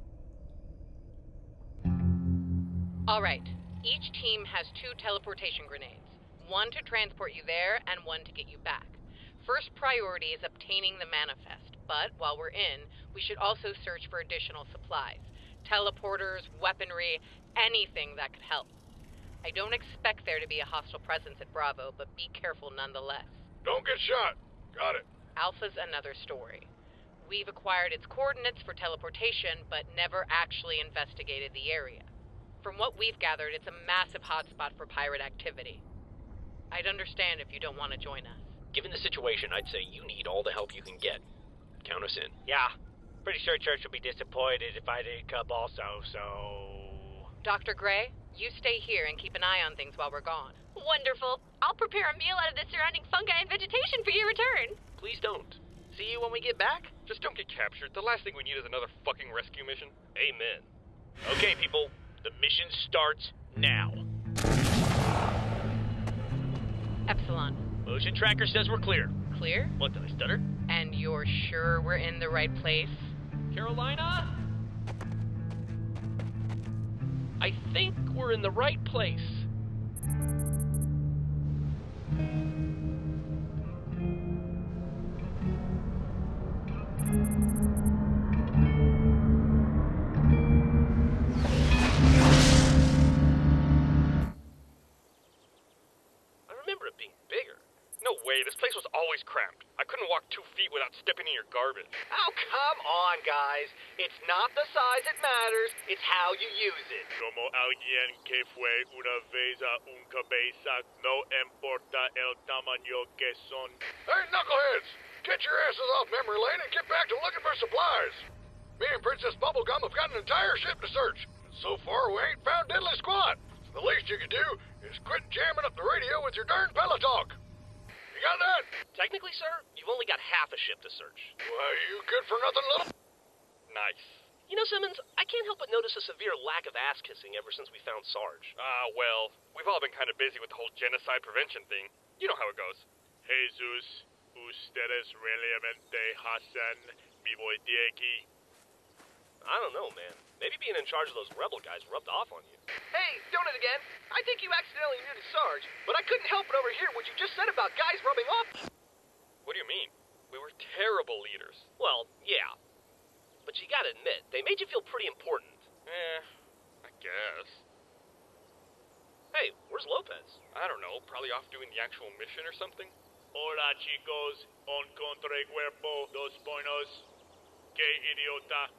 Speaker 3: All right. Each team has two teleportation grenades one to transport you there and one to get you back. First priority is obtaining the manifest, but while we're in, we should also search for additional supplies teleporters, weaponry, anything that could help. I don't expect there to be a hostile presence at Bravo, but be careful nonetheless.
Speaker 1: Don't get shot. Got it.
Speaker 3: Alpha's another story. We've acquired its coordinates for teleportation, but never actually investigated the area. From what we've gathered, it's a massive hotspot for pirate activity. I'd understand if you don't want to join us.
Speaker 11: Given the situation, I'd say you need all the help you can get. Count us in.
Speaker 2: Yeah. Pretty sure Church would be disappointed if I didn't come also, so.
Speaker 3: Dr. Gray, you stay here and keep an eye on things while we're gone.
Speaker 10: Wonderful. I'll prepare a meal out of the surrounding fungi and vegetation for your return.
Speaker 11: Please don't.
Speaker 2: See you when we get back? Just don't get captured. The last thing we need is another fucking rescue mission.
Speaker 17: Amen. Okay, people. The mission starts now.
Speaker 3: Epsilon.
Speaker 17: Motion tracker says we're clear.
Speaker 3: Clear?
Speaker 17: What, did I stutter?
Speaker 3: And you're sure we're in the right place?
Speaker 11: Carolina? I think we're in the right place.
Speaker 12: Way, this place was always cramped. I couldn't walk two feet without stepping in your garbage.
Speaker 19: Oh, come on, guys. It's not the size that matters, it's how you use it.
Speaker 6: Como alguien que fue una vez a un cabeza, no importa el tamaño que son.
Speaker 1: Hey, knuckleheads! Get your asses off memory lane and get back to looking for supplies. Me and Princess Bubblegum have got an entire ship to search. So far, we ain't found diddly squat. The least you can do is quit jamming up the radio with your darn talk. Got that?
Speaker 17: Technically, sir, you've only got half a ship to search.
Speaker 1: Why, you good for nothing, little?
Speaker 12: Nice.
Speaker 17: You know, Simmons, I can't help but notice a severe lack of ass kissing ever since we found Sarge.
Speaker 12: Ah, well, we've all been kind of busy with the whole genocide prevention thing. You know how it goes.
Speaker 6: Jesus, ustedes realmente hacen mi voy de aquí.
Speaker 17: I don't know, man. Maybe being in charge of those rebel guys rubbed off on you.
Speaker 19: Hey, doing it again. I think you accidentally muted Sarge, but I couldn't help but overhear what you just said about guys rubbing off.
Speaker 12: What do you mean? We were terrible leaders.
Speaker 17: Well, yeah. But you gotta admit, they made you feel pretty important.
Speaker 12: Eh, I guess.
Speaker 17: Hey, where's Lopez?
Speaker 12: I don't know, probably off doing the actual mission or something.
Speaker 6: Hola, chicos. Encontré cuerpo, dos buenos. Que idiota.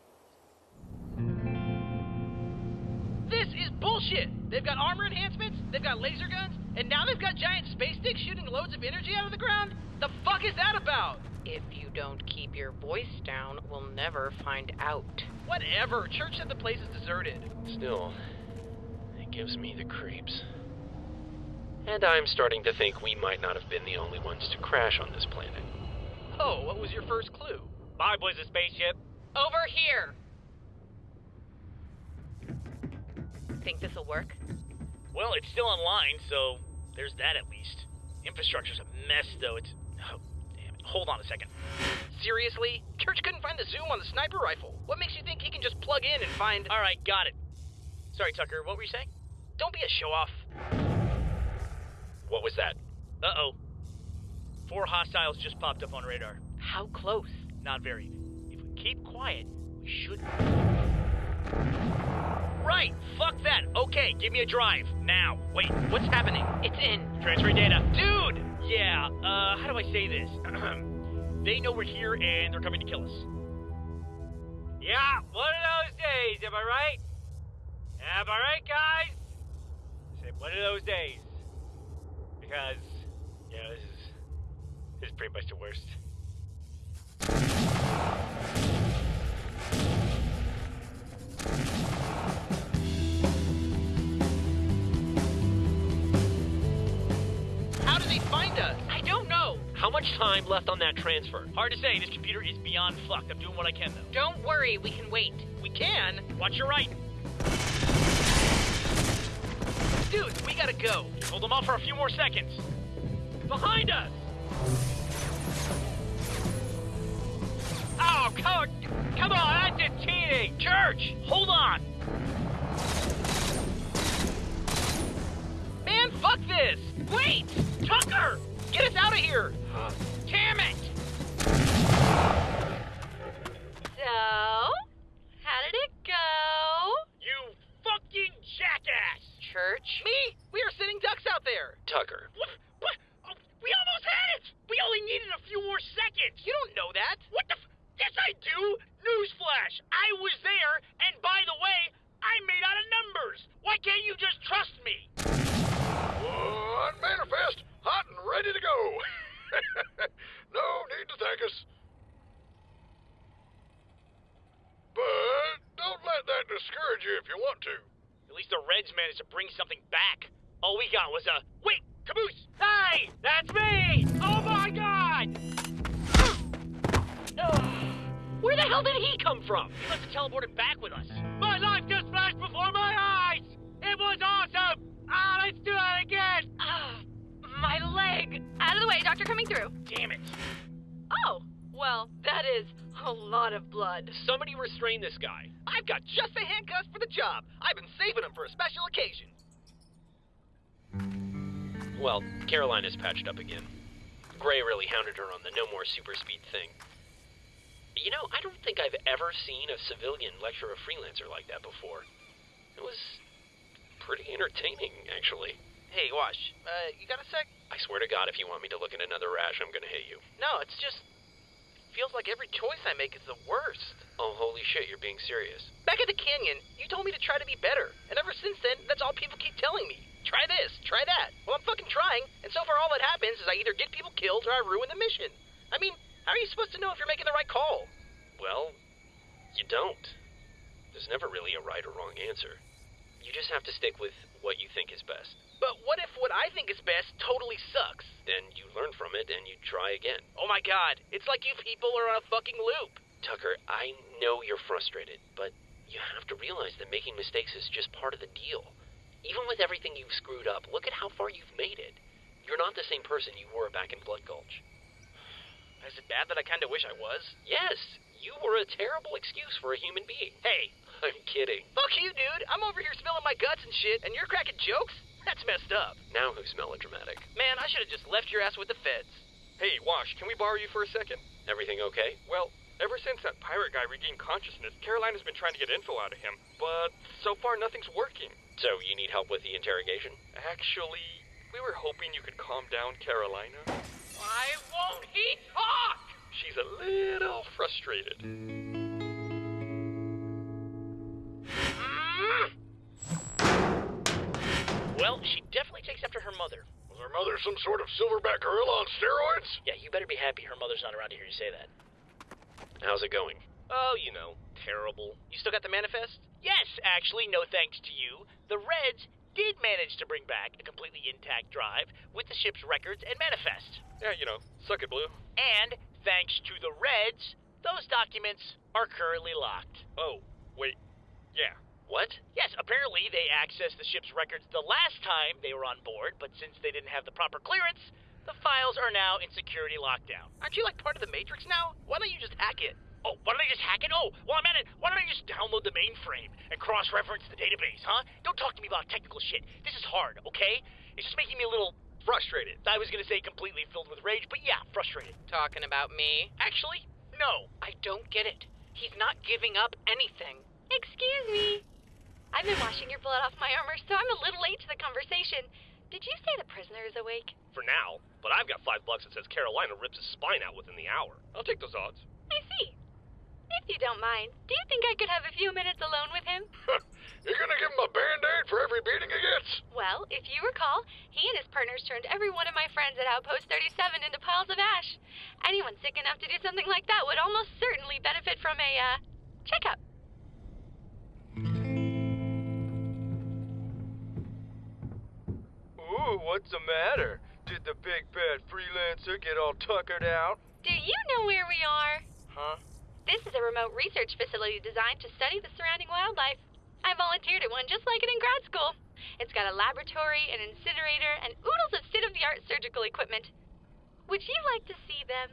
Speaker 2: Is bullshit! They've got armor enhancements, they've got laser guns, and now they've got giant space sticks shooting loads of energy out of the ground? The fuck is that about?
Speaker 3: If you don't keep your voice down, we'll never find out.
Speaker 2: Whatever. Church said the place is deserted.
Speaker 11: Still, it gives me the creeps. And I'm starting to think we might not have been the only ones to crash on this planet.
Speaker 2: Oh, what was your first clue?
Speaker 17: Bye, boys of spaceship.
Speaker 3: Over here! Think this'll work?
Speaker 2: Well, it's still online, so there's that at least. Infrastructure's a mess, though. It's. Oh, damn it. Hold on a second. Seriously? Church couldn't find the zoom on the sniper rifle. What makes you think he can just plug in and find. Alright, got it. Sorry, Tucker, what were you saying? Don't be a show off.
Speaker 11: What was that?
Speaker 2: Uh oh. Four hostiles just popped up on radar.
Speaker 3: How close?
Speaker 2: Not very. If we keep quiet, we should. Right! Fuck that! Okay, give me a drive. Now. Wait, what's happening?
Speaker 3: It's in.
Speaker 2: Transfer data. Dude! Yeah, uh, how do I say this? <clears throat> they know we're here and they're coming to kill us. Yeah, one of those days, am I right? Am I right, guys? Said one of those days. Because, yeah, this is, this is pretty much the worst. How did they find us? I don't know.
Speaker 11: How much time left on that transfer?
Speaker 2: Hard to say. This computer is beyond fucked. I'm doing what I can, though.
Speaker 3: Don't worry, we can wait.
Speaker 2: We can? Watch your right. Dude, we gotta go. Hold them off for a few more seconds. Behind us! Oh, come, come on, that's a teenage church! Hold on! Man, fuck this! Wait! Tucker! Get us out of here! Huh? Damn it!
Speaker 10: So, how did it go?
Speaker 2: You fucking jackass!
Speaker 3: Church?
Speaker 2: Me? We are sitting ducks out there!
Speaker 11: Tucker.
Speaker 2: What? What? Oh, we almost had it! We only needed a few more seconds! You don't know that! What the f- Yes, I do! Newsflash! I was there, and by the way, I'm made out of numbers! Why can't you just trust me?
Speaker 1: One manifest, hot and ready to go. <laughs> no need to thank us. But don't let that discourage you if you want to.
Speaker 2: At least the Reds managed to bring something back. All we got was a. Wait! Caboose! Hey! That's me! Oh my god! <gasps> Where the hell did he come from? He must have teleported back with us. My life just flashed before my eyes! It was awesome! Ah, let's do it again!
Speaker 10: Ah, my leg. Out of the way, doctor coming through.
Speaker 2: Damn it.
Speaker 10: Oh, well, that is a lot of blood.
Speaker 2: Somebody restrain this guy. I've got just the handcuffs for the job. I've been saving them for a special occasion.
Speaker 11: Well, Carolina is patched up again. Grey really hounded her on the no more super speed thing. You know, I don't think I've ever seen a civilian lecture a freelancer like that before. It was pretty entertaining, actually.
Speaker 2: Hey, Wash, uh, you got a sec?
Speaker 11: I swear to God, if you want me to look at another rash, I'm gonna hit you.
Speaker 2: No, it's just. Feels like every choice I make is the worst.
Speaker 11: Oh, holy shit, you're being serious.
Speaker 2: Back at the canyon, you told me to try to be better. And ever since then, that's all people keep telling me. Try this, try that. Well, I'm fucking trying, and so far all that happens is I either get people killed or I ruin the mission. I mean, how are you supposed to know if you're making the right call?
Speaker 11: Well, you don't. There's never really a right or wrong answer. You just have to stick with what you think is best.
Speaker 2: But what if what I think is best totally sucks?
Speaker 11: Then you learn from it and you try again.
Speaker 2: Oh my god, it's like you people are on a fucking loop.
Speaker 11: Tucker, I know you're frustrated, but you have to realize that making mistakes is just part of the deal. Even with everything you've screwed up, look at how far you've made it. You're not the same person you were back in Blood Gulch.
Speaker 2: Is it bad that I kinda wish I was?
Speaker 11: Yes, you were a terrible excuse for a human being.
Speaker 2: Hey,
Speaker 11: I'm kidding.
Speaker 2: fuck you, dude. I'm over here spilling my guts and shit, and you're cracking jokes? That's messed up.
Speaker 11: Now who's melodramatic?
Speaker 2: Man, I should have just left your ass with the feds.
Speaker 12: Hey, Wash, can we borrow you for a second?
Speaker 11: Everything okay?
Speaker 12: Well, ever since that pirate guy regained consciousness, Carolina's been trying to get info out of him, but so far nothing's working.
Speaker 11: So you need help with the interrogation?
Speaker 12: Actually, we were hoping you could calm down Carolina.
Speaker 2: Why won't he talk?
Speaker 12: She's a little frustrated.
Speaker 2: Well, she definitely takes after her mother.
Speaker 1: Was her mother some sort of silverback gorilla on steroids?
Speaker 2: Yeah, you better be happy her mother's not around to hear you say that.
Speaker 11: How's it going?
Speaker 2: Oh, you know, terrible. You still got the manifest? Yes, actually, no thanks to you. The Reds did manage to bring back a completely intact drive with the ship's records and manifest.
Speaker 12: Yeah, you know, suck it, Blue.
Speaker 2: And thanks to the Reds, Those documents are currently locked.
Speaker 12: Oh, wait. Yeah.
Speaker 11: What?
Speaker 2: Yes, apparently they accessed the ship's records the last time they were on board, but since they didn't have the proper clearance, the files are now in security lockdown.
Speaker 17: Aren't you like part of the Matrix now? Why don't you just hack it?
Speaker 2: Oh, why don't I just hack it? Oh, while I'm at it, why don't I just download the mainframe and cross-reference the database, huh? Don't talk to me about technical shit. This is hard, okay? It's just making me a little frustrated. I was gonna say completely filled with rage, but yeah, frustrated.
Speaker 3: Talking about me?
Speaker 2: Actually, no.
Speaker 3: I don't get it. He's not giving up anything.
Speaker 10: Excuse me. I've been washing your blood off my armor, so I'm a little late to the conversation. Did you say the prisoner is awake?
Speaker 17: For now, but I've got five bucks that says Carolina rips his spine out within the hour. I'll take those odds.
Speaker 10: I see. If you don't mind, do you think I could have a few minutes alone with him? <laughs>
Speaker 1: You're gonna give him a band-aid for every beating he gets?
Speaker 10: Well, if you recall, he and his partners turned every one of my friends at Outpost 37 into piles of ash. Anyone sick enough to do something like that would almost certainly benefit from a, uh, checkup.
Speaker 21: Ooh, what's the matter? Did the big bad freelancer get all tuckered out?
Speaker 10: Do you know where we are?
Speaker 21: Huh?
Speaker 10: This is a remote research facility designed to study the surrounding wildlife. I volunteered at one just like it in grad school. It's got a laboratory, an incinerator, and oodles of state of the art surgical equipment. Would you like to see them?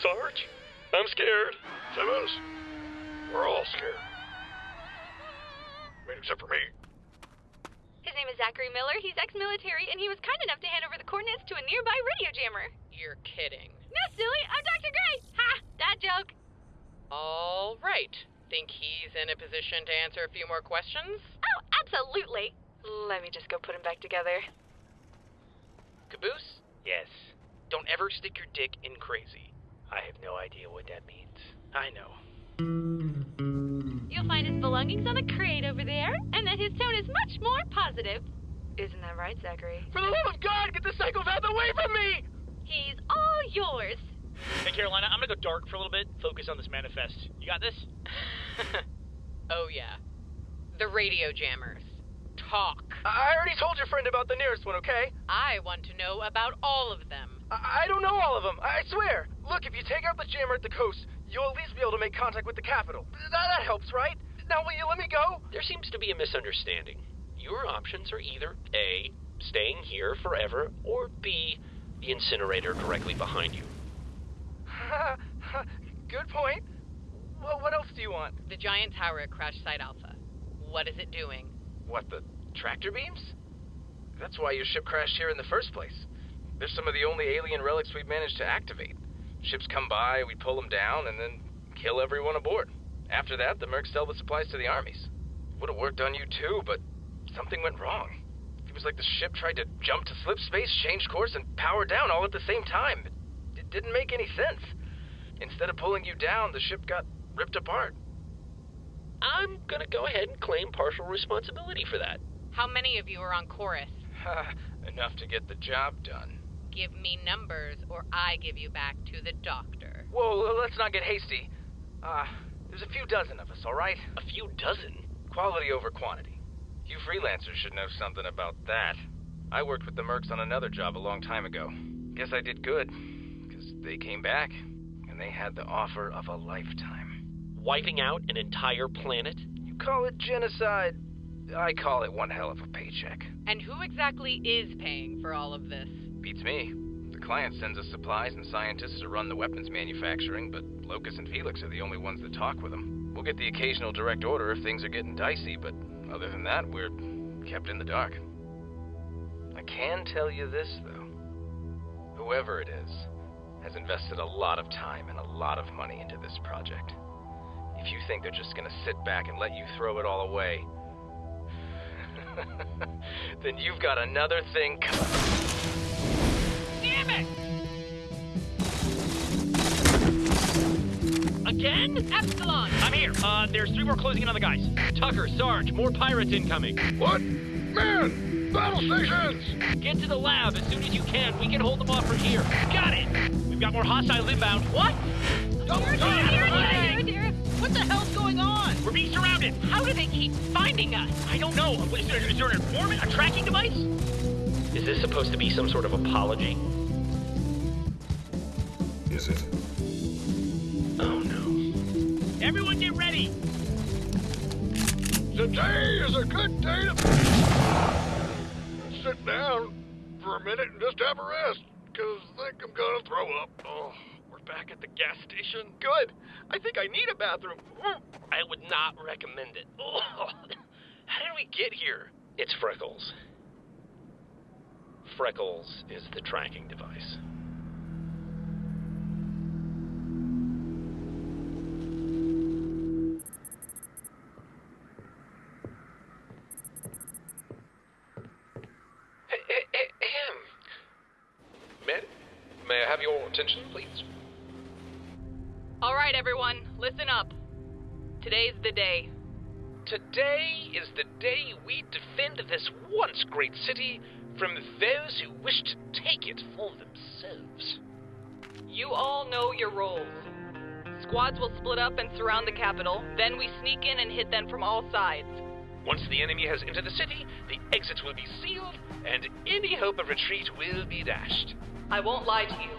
Speaker 6: Sarge? I'm scared.
Speaker 1: Simmons, we're all scared. I mean, except for me.
Speaker 10: His name is Zachary Miller. He's ex-military, and he was kind enough to hand over the coordinates to a nearby radio jammer.
Speaker 3: You're kidding.
Speaker 10: No, silly. I'm Dr. Grey. Ha! That joke.
Speaker 3: All right. Think he's in a position to answer a few more questions?
Speaker 10: Oh, absolutely. Let me just go put him back together.
Speaker 19: Caboose? Yes. Don't ever stick your dick in crazy. I have no idea what that means. I know.
Speaker 10: You'll find his belongings on the crate over there, and that his tone is much more positive. Isn't that right, Zachary?
Speaker 17: For the love of God, get the psychopath away from me!
Speaker 10: He's all yours.
Speaker 2: Hey, Carolina, I'm gonna go dark for a little bit. Focus on this manifest. You got this? <laughs>
Speaker 3: oh, yeah. The radio jammers. Talk.
Speaker 21: I already told your friend about the nearest one, okay?
Speaker 3: I want to know about all of them.
Speaker 21: I, I don't know all of them. I swear. Look, if you take out the jammer at the coast, you'll at least be able to make contact with the capital. That, that helps, right? Now, will you let me go?
Speaker 11: There seems to be a misunderstanding. Your options are either A, staying here forever, or B, the incinerator directly behind you. <laughs>
Speaker 21: Good point. Well, what else do you want?
Speaker 3: The giant tower at Crash Site Alpha. What is it doing?
Speaker 21: What, the tractor beams? That's why your ship crashed here in the first place. They're some of the only alien relics we've managed to activate. Ships come by, we pull them down, and then kill everyone aboard. After that, the Mercs sell the supplies to the armies. Would have worked on you too, but something went wrong. It was like the ship tried to jump to slip space, change course, and power down all at the same time. It didn't make any sense. Instead of pulling you down, the ship got ripped apart.
Speaker 11: I'm gonna go ahead and claim partial responsibility for that.
Speaker 3: How many of you are on chorus? <laughs>
Speaker 21: Enough to get the job done.
Speaker 3: Give me numbers, or I give you back to the doctor.
Speaker 21: Whoa, let's not get hasty. Uh, there's a few dozen of us, all right?
Speaker 19: A few dozen?
Speaker 21: Quality over quantity. You freelancers should know something about that. I worked with the Mercs on another job a long time ago. Guess I did good, because they came back, and they had the offer of a lifetime.
Speaker 11: Wiping out an entire planet?
Speaker 21: You call it genocide. I call it one hell of a paycheck.
Speaker 3: And who exactly is paying for all of this?
Speaker 21: Beats me. The client sends us supplies and scientists to run the weapons manufacturing, but Locus and Felix are the only ones that talk with them. We'll get the occasional direct order if things are getting dicey, but other than that, we're kept in the dark. I can tell you this, though. Whoever it is has invested a lot of time and a lot of money into this project. If you think they're just gonna sit back and let you throw it all away, <laughs> then you've got another thing coming.
Speaker 2: Damn it! Again? Epsilon! I'm here. Uh, there's three more closing in on the guys. Tucker, Sarge, more pirates incoming.
Speaker 1: What? Man! Battle stations!
Speaker 2: Get to the lab as soon as you can. We can hold them off from here. Got it! We've got more hostiles inbound. What?
Speaker 10: Don't dear, dear, dear, dear.
Speaker 2: What the hell's going on? We're being surrounded.
Speaker 3: How do they keep finding us?
Speaker 2: I don't know. Is there, is there an informant? A tracking device?
Speaker 11: Is this supposed to be some sort of apology?
Speaker 14: Is it?
Speaker 11: Oh no.
Speaker 2: Everyone get ready!
Speaker 1: Today is a good day to sit down for a minute and just have a rest, because I think I'm gonna throw up.
Speaker 2: Oh, we're back at the gas station. Good. I think I need a bathroom. Mm, I would not recommend it. Oh, <laughs> how did we get here?
Speaker 11: It's Freckles. Freckles is the tracking device.
Speaker 22: May I have your attention, please?
Speaker 20: All right, everyone, listen up. Today's the day.
Speaker 6: Today is the day we defend this once great city from those who wish to take it for themselves.
Speaker 20: You all know your roles. Squads will split up and surround the capital, then we sneak in and hit them from all sides.
Speaker 6: Once the enemy has entered the city, the exits will be sealed, and any hope of retreat will be dashed.
Speaker 20: I won't lie to you.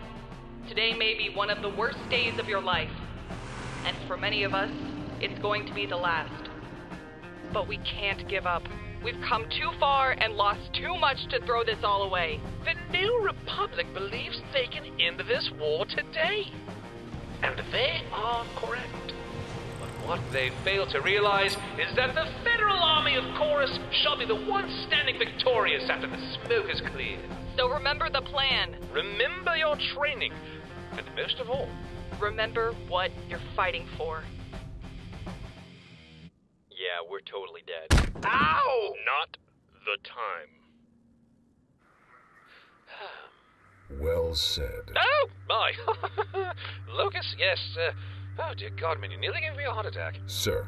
Speaker 20: Today may be one of the worst days of your life. And for many of us, it's going to be the last. But we can't give up. We've come too far and lost too much to throw this all away.
Speaker 6: The New Republic believes they can end this war today. And they are correct. But what they fail to realize is that the Federal Army of Chorus shall be the one standing victorious after the smoke is cleared.
Speaker 20: So remember the plan.
Speaker 6: Remember your training. And most of all,
Speaker 20: remember what you're fighting for.
Speaker 11: Yeah, we're totally dead.
Speaker 2: Ow! Not the time. <sighs>
Speaker 14: Well said.
Speaker 6: Oh, my. <laughs> Locus, yes. Uh, oh, dear God, man, you nearly gave me a heart attack.
Speaker 14: Sir,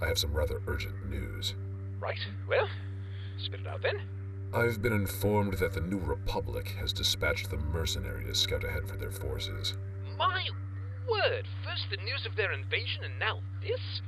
Speaker 14: I have some rather urgent news.
Speaker 6: Right. Well, spit it out then.
Speaker 14: I've been informed that the New Republic has dispatched the mercenary to scout ahead for their forces.
Speaker 6: My word! First the news of their invasion, and now this?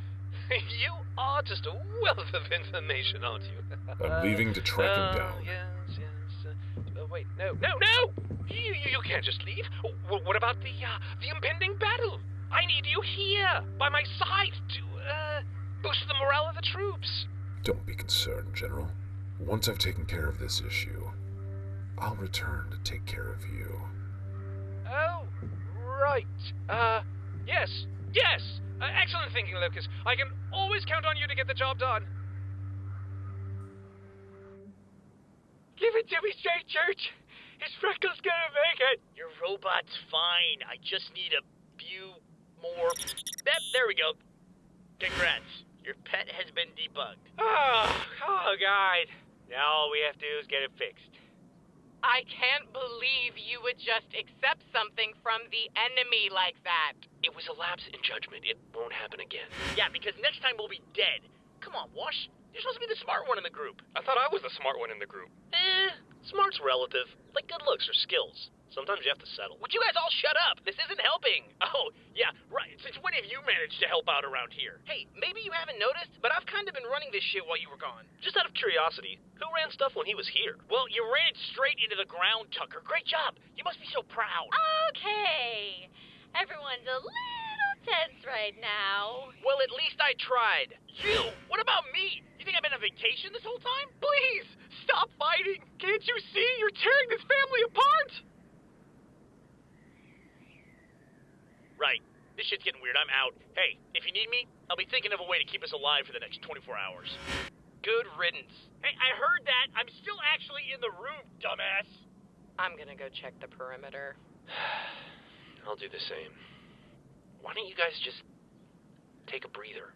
Speaker 6: <laughs> you are just a wealth of information, aren't you? <laughs>
Speaker 14: I'm leaving to track
Speaker 6: uh,
Speaker 14: him down.
Speaker 6: Yes, yes. Uh, uh, wait, no, no, no! You, you, you can't just leave. W- what about the uh, the impending battle? I need you here, by my side, to uh, boost the morale of the troops.
Speaker 14: Don't be concerned, General. Once I've taken care of this issue, I'll return to take care of you.
Speaker 6: Oh, right. Uh, yes, yes. Uh, excellent thinking, Locus. I can always count on you to get the job done.
Speaker 2: Give it to me straight, Church. Is Freckles gonna make it? Your robot's fine. I just need a few more. That, there we go. Congrats. Your pet has been debugged. Oh, oh, God. Now all we have to do is get it fixed.
Speaker 3: I can't believe you would just accept something from the enemy like that.
Speaker 11: It was a lapse in judgment. It won't happen again.
Speaker 2: Yeah, because next time we'll be dead. Come on, Wash. You're supposed to be the smart one in the group.
Speaker 12: I thought I was the smart one in the group.
Speaker 2: Eh, smart's relative. Like good looks or skills. Sometimes you have to settle. Would you guys all shut up? This isn't helping. Oh, yeah, right. Since when have you managed to help out around here? Hey, maybe you haven't noticed, but I've kind of been running this shit while you were gone. Just out of curiosity, who ran stuff when he was here? Well, you ran it straight into the ground, Tucker. Great job. You must be so proud.
Speaker 10: Okay. Everyone's a little tense right now.
Speaker 2: Well, at least I tried. You? What about me? You think I've been on vacation this whole time? Please, stop fighting. Can't you see? You're tearing this family apart. Right. This shit's getting weird. I'm out. Hey, if you need me, I'll be thinking of a way to keep us alive for the next 24 hours. Good riddance. Hey, I heard that. I'm still actually in the room, dumbass.
Speaker 3: I'm gonna go check the perimeter. <sighs>
Speaker 11: I'll do the same. Why don't you guys just take a breather?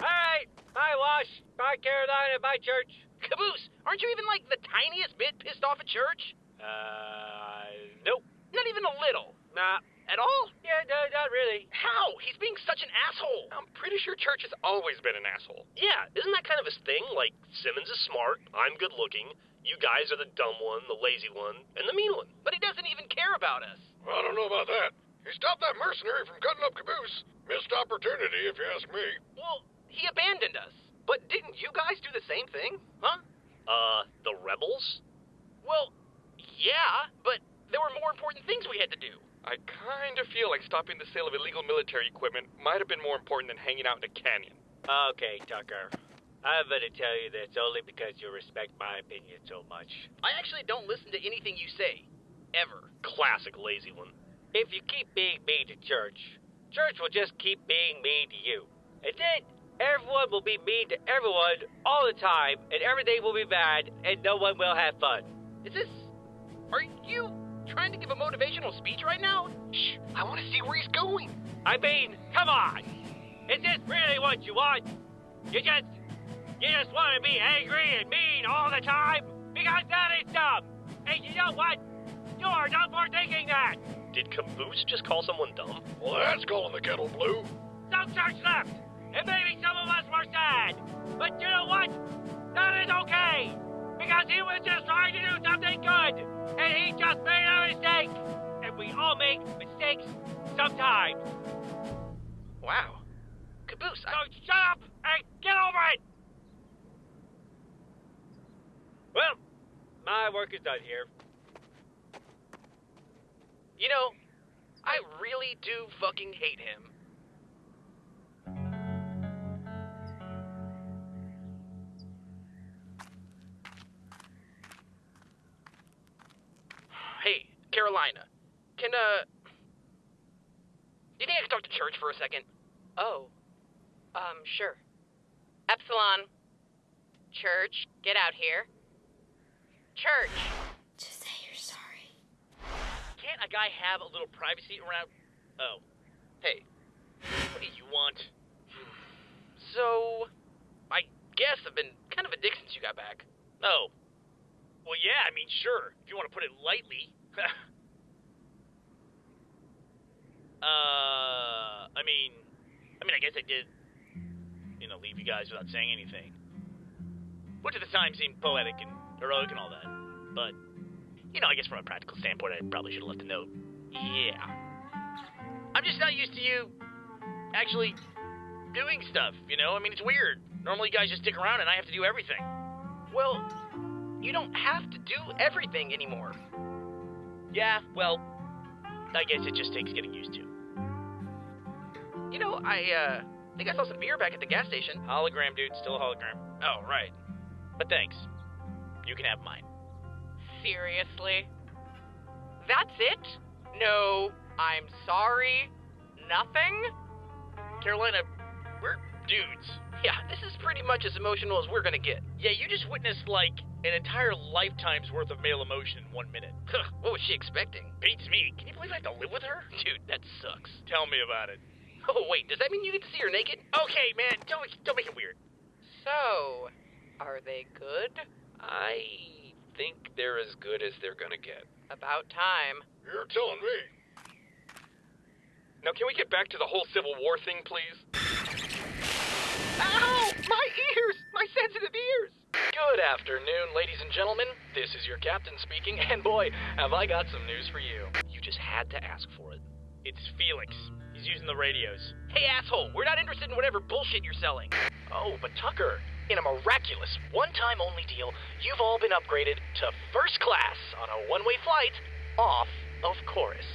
Speaker 2: Hi! Hi, Wash. Bye, Carolina. Bye, Church. Caboose, aren't you even like the tiniest bit pissed off at Church? Uh, nope. Not even a little. Nah. At all? Yeah, no, not really. How? He's being such an asshole.
Speaker 12: I'm pretty sure Church has always been an asshole.
Speaker 2: Yeah, isn't that kind of his thing? Like, Simmons is smart, I'm good looking, you guys are the dumb one, the lazy one, and the mean one. But he doesn't even care about us.
Speaker 1: I don't know about that. He stopped that mercenary from cutting up Caboose. Missed opportunity, if you ask me.
Speaker 2: Well, he abandoned us. But didn't you guys do the same thing? Huh? Uh, The rebels? Well, yeah, but there were more important things we had to do.
Speaker 12: I kind of feel like stopping the sale of illegal military equipment might have been more important than hanging out in a canyon.
Speaker 16: Okay, Tucker. I'm gonna tell you this only because you respect my opinion so much.
Speaker 2: I actually don't listen to anything you say. Ever.
Speaker 12: Classic lazy one.
Speaker 16: If you keep being mean to church, church will just keep being mean to you. And then everyone will be mean to everyone all the time, and everything will be bad, and no one will have fun.
Speaker 2: Is this. Are you trying to give a motivational speech right now? Shh, I want to see where he's going.
Speaker 16: I mean, come on! Is this really what you want? You just. You just want to be angry and mean all the time? Because that is dumb! And you know what? You are dumb for thinking that!
Speaker 12: Did Caboose just call someone dumb?
Speaker 1: Well, that's calling the kettle blue.
Speaker 16: Some church left! And maybe some of us were sad! But you know what? That is okay! Because he was just trying to do something good! And he just made a mistake! And we all make mistakes sometimes!
Speaker 2: Wow. Caboose,
Speaker 16: So shut up and get over it! Well, my work is done here.
Speaker 2: You know, I really do fucking hate him. Carolina. Can, uh. Do you think I could talk to church for a second?
Speaker 3: Oh. Um, sure. Epsilon. Church, get out here. Church.
Speaker 5: Just say you're sorry.
Speaker 2: Can't a guy have a little privacy around. Oh. Hey. What do you want? So. I guess I've been kind of a dick since you got back. Oh. Well, yeah, I mean, sure. If you want to put it lightly. <laughs> uh. I mean. I mean, I guess I did. You know, leave you guys without saying anything. Which at the time seemed poetic and heroic and all that. But, you know, I guess from a practical standpoint, I probably should have left a note. Yeah. I'm just not used to you actually doing stuff, you know? I mean, it's weird. Normally, you guys just stick around and I have to do everything. Well, you don't have to do everything anymore. Yeah, well, I guess it just takes getting used to. You know, I, uh, think I saw some beer back at the gas station. Hologram, dude. Still a hologram. Oh, right. But thanks. You can have mine.
Speaker 3: Seriously? That's it? No, I'm sorry. Nothing?
Speaker 2: Carolina, we're dudes. Yeah, this is pretty much as emotional as we're gonna get. Yeah, you just witnessed, like, an entire lifetime's worth of male emotion in one minute. <laughs> what was she expecting? Beats me. Can you believe I have to live with her? Dude, that sucks. Tell me about it. Oh, wait, does that mean you get to see her naked? Okay, man, don't, don't make it weird.
Speaker 3: So, are they good?
Speaker 11: I think they're as good as they're gonna get.
Speaker 3: About time.
Speaker 1: You're telling me.
Speaker 12: Now, can we get back to the whole Civil War thing, please?
Speaker 2: Ow! My ears! My sensitive ears!
Speaker 19: Good afternoon, ladies and gentlemen. This is your captain speaking, <laughs> and boy, have I got some news for you. You just had to ask for it.
Speaker 2: It's Felix. He's using the radios. Hey, asshole, we're not interested in whatever bullshit you're selling.
Speaker 19: Oh, but Tucker, in a miraculous one-time only deal, you've all been upgraded to first class on a one-way flight off of Chorus.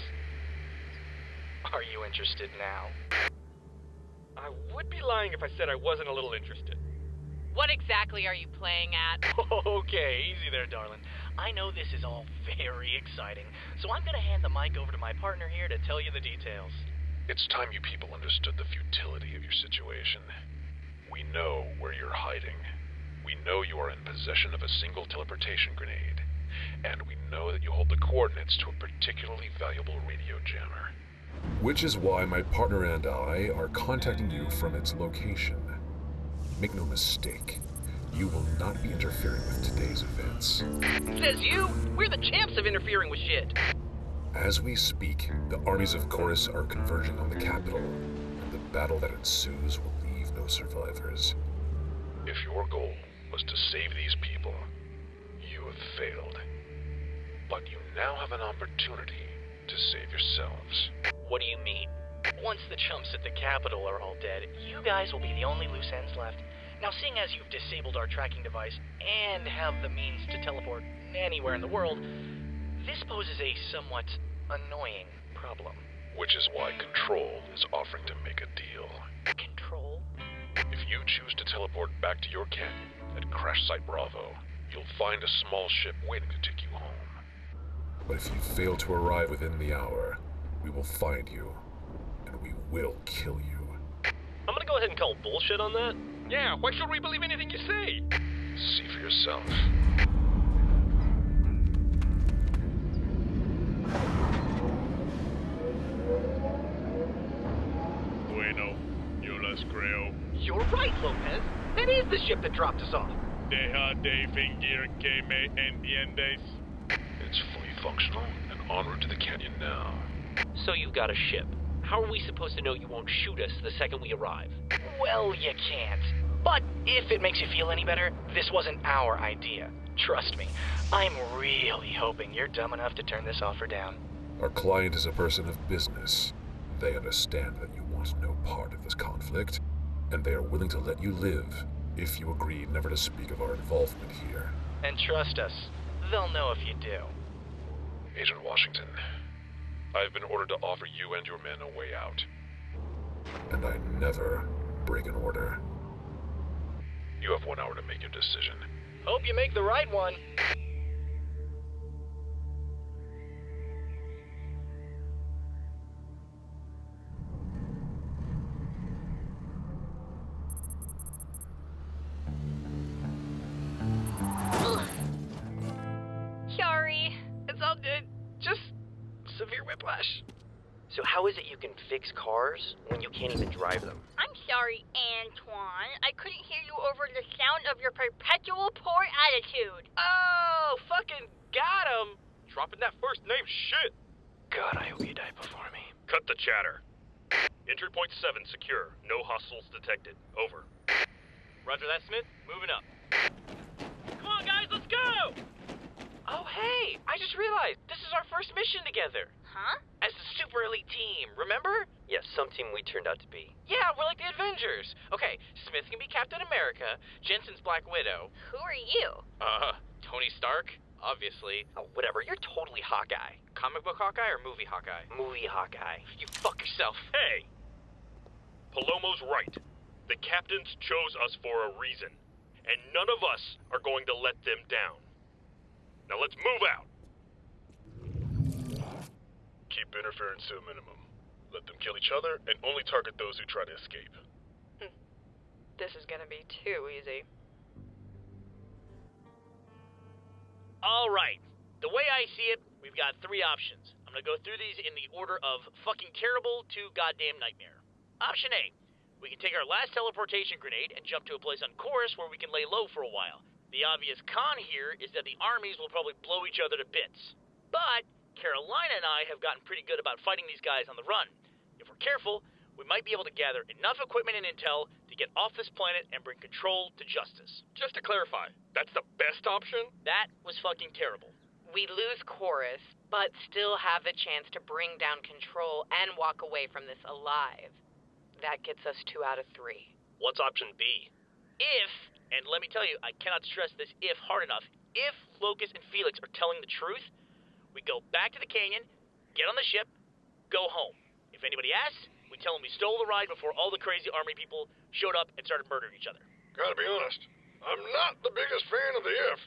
Speaker 19: Are you interested now?
Speaker 12: I would be lying if I said I wasn't a little interested.
Speaker 3: What exactly are you playing at? <laughs>
Speaker 19: Okay, easy there, darling. I know this is all very exciting, so I'm gonna hand the mic over to my partner here to tell you the details.
Speaker 23: It's time you people understood the futility of your situation. We know where you're hiding. We know you are in possession of a single teleportation grenade. And we know that you hold the coordinates to a particularly valuable radio jammer. Which is why my partner and I are contacting you from its location. Make no mistake, you will not be interfering with today's events.
Speaker 2: Says you? We're the champs of interfering with shit.
Speaker 23: As we speak, the armies of Chorus are converging on the capital, and the battle that ensues will leave no survivors. If your goal was to save these people, you have failed. But you now have an opportunity to save yourselves.
Speaker 19: What do you mean? Once the chumps at the Capitol are all dead, you guys will be the only loose ends left. Now, seeing as you've disabled our tracking device and have the means to teleport anywhere in the world, this poses a somewhat annoying problem.
Speaker 14: Which is why Control is offering to make a deal.
Speaker 19: Control?
Speaker 14: If you choose to teleport back to your canyon at Crash Site Bravo, you'll find a small ship waiting to take you home. But if you fail to arrive within the hour, we will find you, and we will kill you.
Speaker 11: I'm gonna go ahead and call bullshit on that.
Speaker 12: Yeah, why should we believe anything you say?
Speaker 14: See for yourself.
Speaker 6: Bueno, yo las creo.
Speaker 19: You're right, Lopez. That is the ship that dropped us off.
Speaker 6: Deja de fingir que me entiendes.
Speaker 14: It's fully functional and en route to the canyon now.
Speaker 11: So you've got a ship. How are we supposed to know you won't shoot us the second we arrive?
Speaker 19: Well, you can't. But if it makes you feel any better, this wasn't our idea. Trust me, I'm really hoping you're dumb enough to turn this offer down.
Speaker 14: Our client is a person of business. They understand that you want no part of this conflict, and they are willing to let you live if you agree never to speak of our involvement here.
Speaker 19: And trust us, they'll know if you do.
Speaker 14: Agent Washington, I have been ordered to offer you and your men a way out. And I never break an order. You have one hour to make your decision.
Speaker 19: Hope you make the right one.
Speaker 9: Severe. So how is it you can fix cars when you can't even drive them?
Speaker 10: I'm sorry, Antoine. I couldn't hear you over the sound of your perpetual poor attitude.
Speaker 9: Oh, fucking got him!
Speaker 12: Dropping that first name shit.
Speaker 19: God, I hope you die before me.
Speaker 6: Cut the chatter. Entry point 7 secure. No hostiles detected. Over.
Speaker 12: Roger that, Smith. Moving up.
Speaker 9: Come on, guys, let's go! Oh, hey, I just realized this is our first mission together.
Speaker 10: Huh?
Speaker 9: As the super elite team, remember?
Speaker 11: Yes, some team we turned out to be.
Speaker 9: Yeah, we're like the Avengers. Okay, Smith can be Captain America, Jensen's Black Widow.
Speaker 10: Who are you?
Speaker 12: Uh, Tony Stark, obviously.
Speaker 9: Oh, whatever, you're totally Hawkeye.
Speaker 12: Comic book Hawkeye or movie Hawkeye?
Speaker 9: Movie Hawkeye. You fuck yourself.
Speaker 6: Hey! Palomo's right. The captains chose us for a reason, and none of us are going to let them down. Now let's move out. Keep interference to a minimum. Let them kill each other and only target those who try to escape. Hmm.
Speaker 3: This is gonna be too easy.
Speaker 2: All right. The way I see it, we've got three options. I'm gonna go through these in the order of fucking terrible to goddamn nightmare. Option A. We can take our last teleportation grenade and jump to a place on Chorus where we can lay low for a while. The obvious con here is that the armies will probably blow each other to bits. But Carolina and I have gotten pretty good about fighting these guys on the run. If we're careful, we might be able to gather enough equipment and intel to get off this planet and bring control to justice.
Speaker 12: Just to clarify, that's the best option?
Speaker 2: That was fucking terrible.
Speaker 3: We lose Chorus, but still have the chance to bring down control and walk away from this alive. That gets us two out of three.
Speaker 11: What's option B?
Speaker 2: If, and let me tell you, I cannot stress this if hard enough, if Locus and Felix are telling the truth, we go back to the canyon, get on the ship, go home. If anybody asks, we tell them we stole the ride before all the crazy army people showed up and started murdering each other.
Speaker 1: Gotta be honest, I'm not the biggest fan of the if,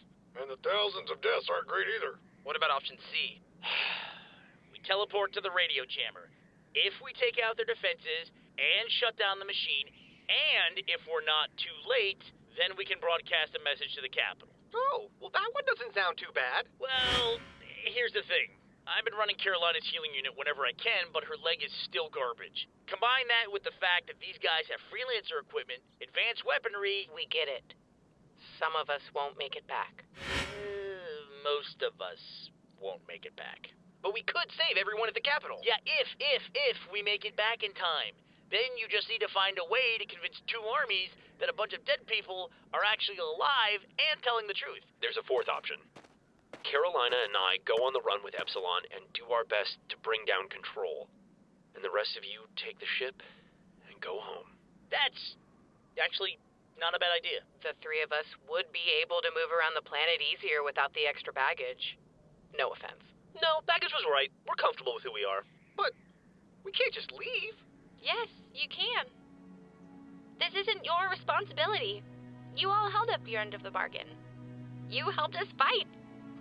Speaker 1: and the thousands of deaths aren't great either.
Speaker 12: What about option C? <sighs>
Speaker 2: we teleport to the radio jammer. If we take out their defenses and shut down the machine, and if we're not too late, then we can broadcast a message to the capital.
Speaker 12: Oh, well, that one doesn't sound too bad.
Speaker 2: Well, here's the thing. I've been running Carolina's healing unit whenever I can, but her leg is still garbage. Combine that with the fact that these guys have freelancer equipment, advanced weaponry.
Speaker 3: We get it. Some of us won't make it back.
Speaker 2: Uh, most of us won't make it back.
Speaker 12: But we could save everyone at the Capitol.
Speaker 2: Yeah, if, if, if we make it back in time. Then you just need to find a way to convince two armies that a bunch of dead people are actually alive and telling the truth.
Speaker 11: There's a fourth option. Carolina and I go on the run with Epsilon and do our best to bring down control. And the rest of you take the ship and go home.
Speaker 2: That's actually
Speaker 17: Not a bad idea.
Speaker 3: The three of us would be able to move around the planet easier without the extra baggage. No offense.
Speaker 17: No, baggage was right. We're comfortable with who we are. But we can't just leave.
Speaker 10: Your responsibility. You all held up your end of the bargain. You helped us fight.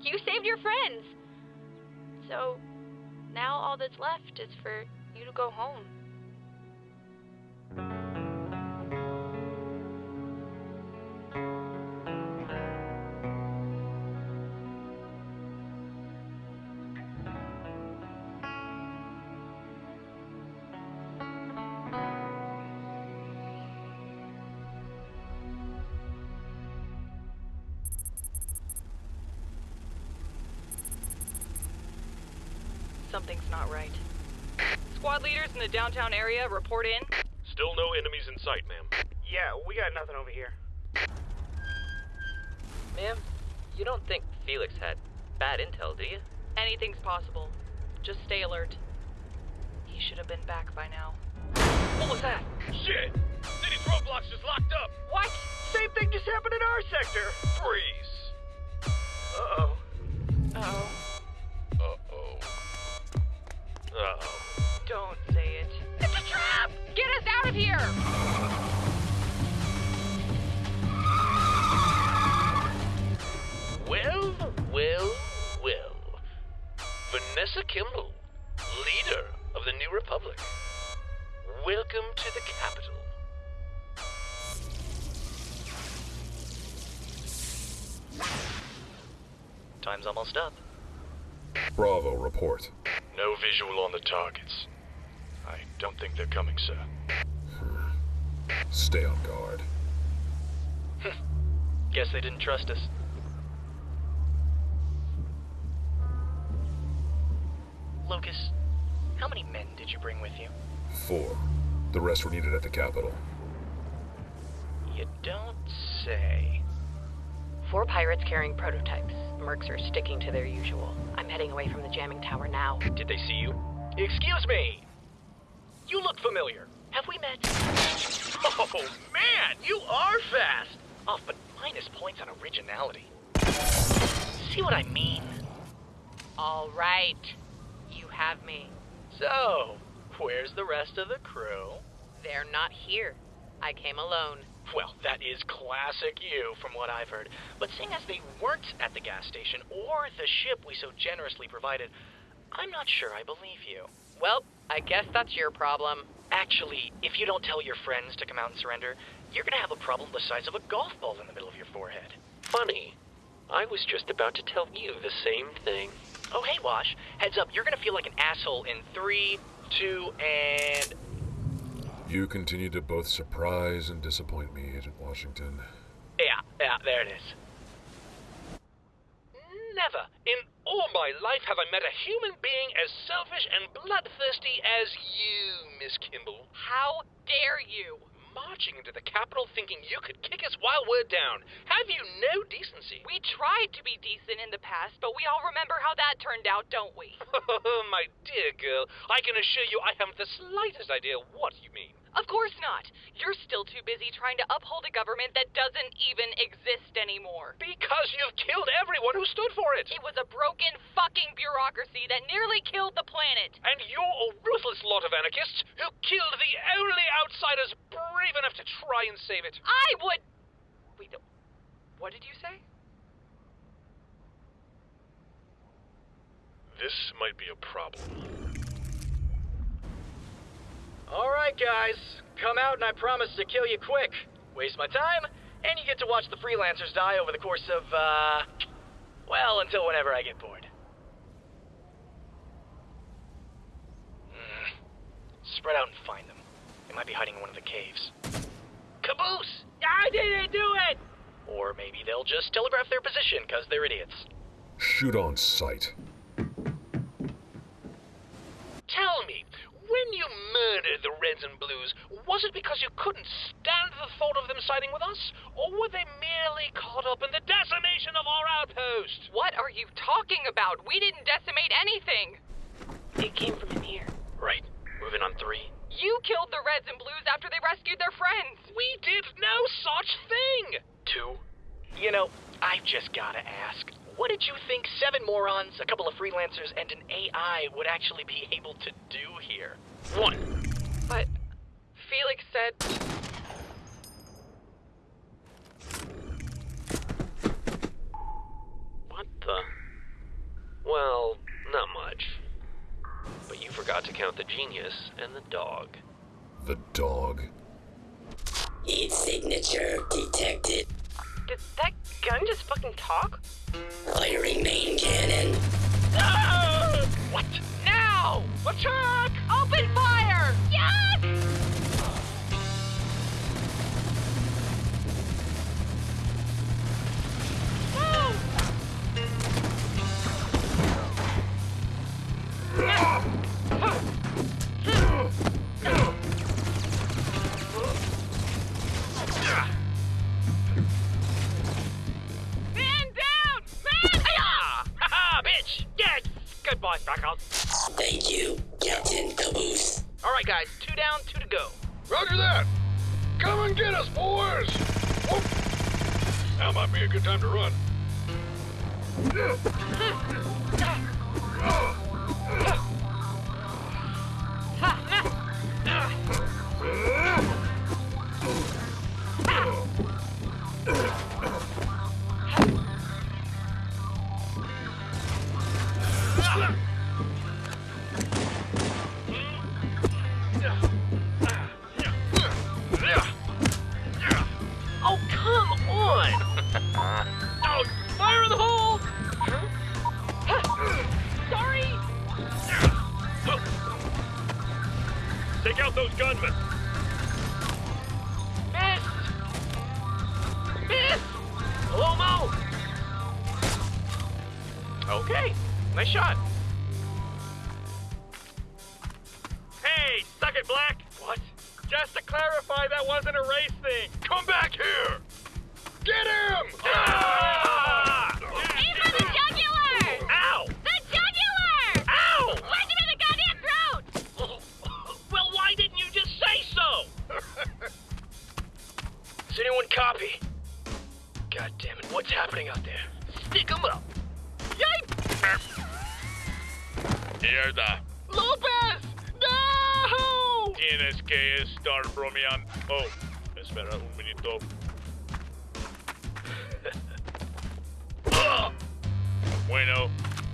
Speaker 10: You saved your friends. So now all that's left is for you to go home.
Speaker 20: Not right. Squad leaders in the downtown area report in.
Speaker 6: Still no enemies in sight, ma'am.
Speaker 17: Yeah, we got nothing over here.
Speaker 11: Ma'am, you don't think Felix had bad intel, do you?
Speaker 20: Anything's possible. Just stay alert. He should have been back by now.
Speaker 17: What was that? Shit! City's roadblocks just locked up.
Speaker 20: What?
Speaker 17: Same thing just happened in our sector.
Speaker 6: Freeze.
Speaker 17: Uh-oh.
Speaker 20: Oh,
Speaker 6: Uh-oh.
Speaker 11: Kimball, leader of the New Republic. Welcome to the capital.
Speaker 19: Time's almost up.
Speaker 14: Bravo, report. No visual on the targets. I don't think they're coming, sir. Hmm. Stay on guard. <laughs>
Speaker 19: Guess they didn't trust us. Lucas, how many men did you bring with you?
Speaker 14: Four. The rest were needed at the capital.
Speaker 19: You don't say.
Speaker 3: Four pirates carrying prototypes. Mercs are sticking to their usual. I'm heading away from the jamming tower now.
Speaker 19: Did they see you? Excuse me! You look familiar. Have we met? Oh, man! You are fast! Off, but minus points on originality. See what I mean?
Speaker 3: All right. You have me.
Speaker 19: So, where's the rest of the crew?
Speaker 3: They're not here. I came alone.
Speaker 19: Well, that is classic you, from what I've heard. But seeing as they weren't at the gas station or the ship we so generously provided, I'm not sure I believe you.
Speaker 3: Well, I guess that's your problem.
Speaker 19: Actually, if you don't tell your friends to come out and surrender, you're gonna have a problem the size of a golf ball in the middle of your forehead.
Speaker 11: Funny. I was just about to tell you the same thing.
Speaker 19: Oh, hey, Wash. Heads up, you're gonna feel like an asshole in three, two, and.
Speaker 14: You continue to both surprise and disappoint me, Agent Washington.
Speaker 19: Yeah, yeah, there it is.
Speaker 6: Never in all my life have I met a human being as selfish and bloodthirsty as you, Miss Kimball.
Speaker 20: How dare you?
Speaker 6: Marching into the capital thinking you could kick us while we're down. Have you no decency?
Speaker 20: We tried to be decent in the past, but we all remember how that turned out, don't we? <laughs>
Speaker 6: my dear girl, I can assure you I haven't the slightest idea what you mean.
Speaker 20: Of course not. You're still too busy trying to uphold a government that doesn't even exist anymore.
Speaker 6: Because you've killed everyone who stood for it.
Speaker 20: It was a broken fucking bureaucracy that nearly killed the planet.
Speaker 6: And you're a ruthless lot of anarchists who killed the only outsiders brave enough to try and save it.
Speaker 20: I would. Wait, what did you say?
Speaker 6: This might be a problem.
Speaker 19: Alright, guys. Come out and I promise to kill you quick. Waste my time, and you get to watch the freelancers die over the course of, uh. Well, until whenever I get bored. Hmm. Spread out and find them. They might be hiding in one of the caves. Caboose!
Speaker 17: I didn't do it!
Speaker 19: Or maybe they'll just telegraph their position because they're idiots.
Speaker 14: Shoot on sight.
Speaker 6: Tell me, when you murdered the Reds and Blues, was it because you couldn't stand the thought of them siding with us? Or were they merely caught up in the decimation of our outpost?
Speaker 20: What are you talking about? We didn't decimate anything.
Speaker 3: It came from in here.
Speaker 19: Right. Moving on three.
Speaker 20: You killed the Reds and Blues after they rescued their friends.
Speaker 6: We did no such thing.
Speaker 19: Two. You know, I've just gotta ask. What did you think seven morons, a couple of freelancers, and an AI would actually be able to do here?
Speaker 6: One.
Speaker 20: But Felix said.
Speaker 11: What the? Well, not much. But you forgot to count the genius and the dog.
Speaker 14: The dog.
Speaker 24: Its signature detected.
Speaker 20: Did that gun just fucking talk?
Speaker 24: Firing main cannon.
Speaker 6: Ah!
Speaker 19: What?
Speaker 20: Now!
Speaker 6: Attack!
Speaker 20: Open fire!
Speaker 10: Yes!
Speaker 12: Bueno,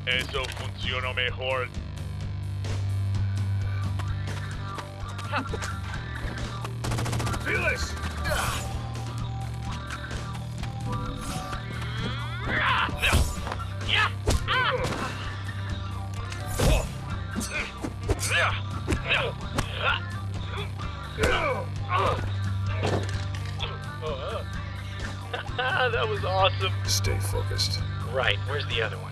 Speaker 12: eso funcionó mejor.
Speaker 1: Felix! <laughs>
Speaker 6: That was awesome.
Speaker 14: Stay focused.
Speaker 19: Right, where's the other one?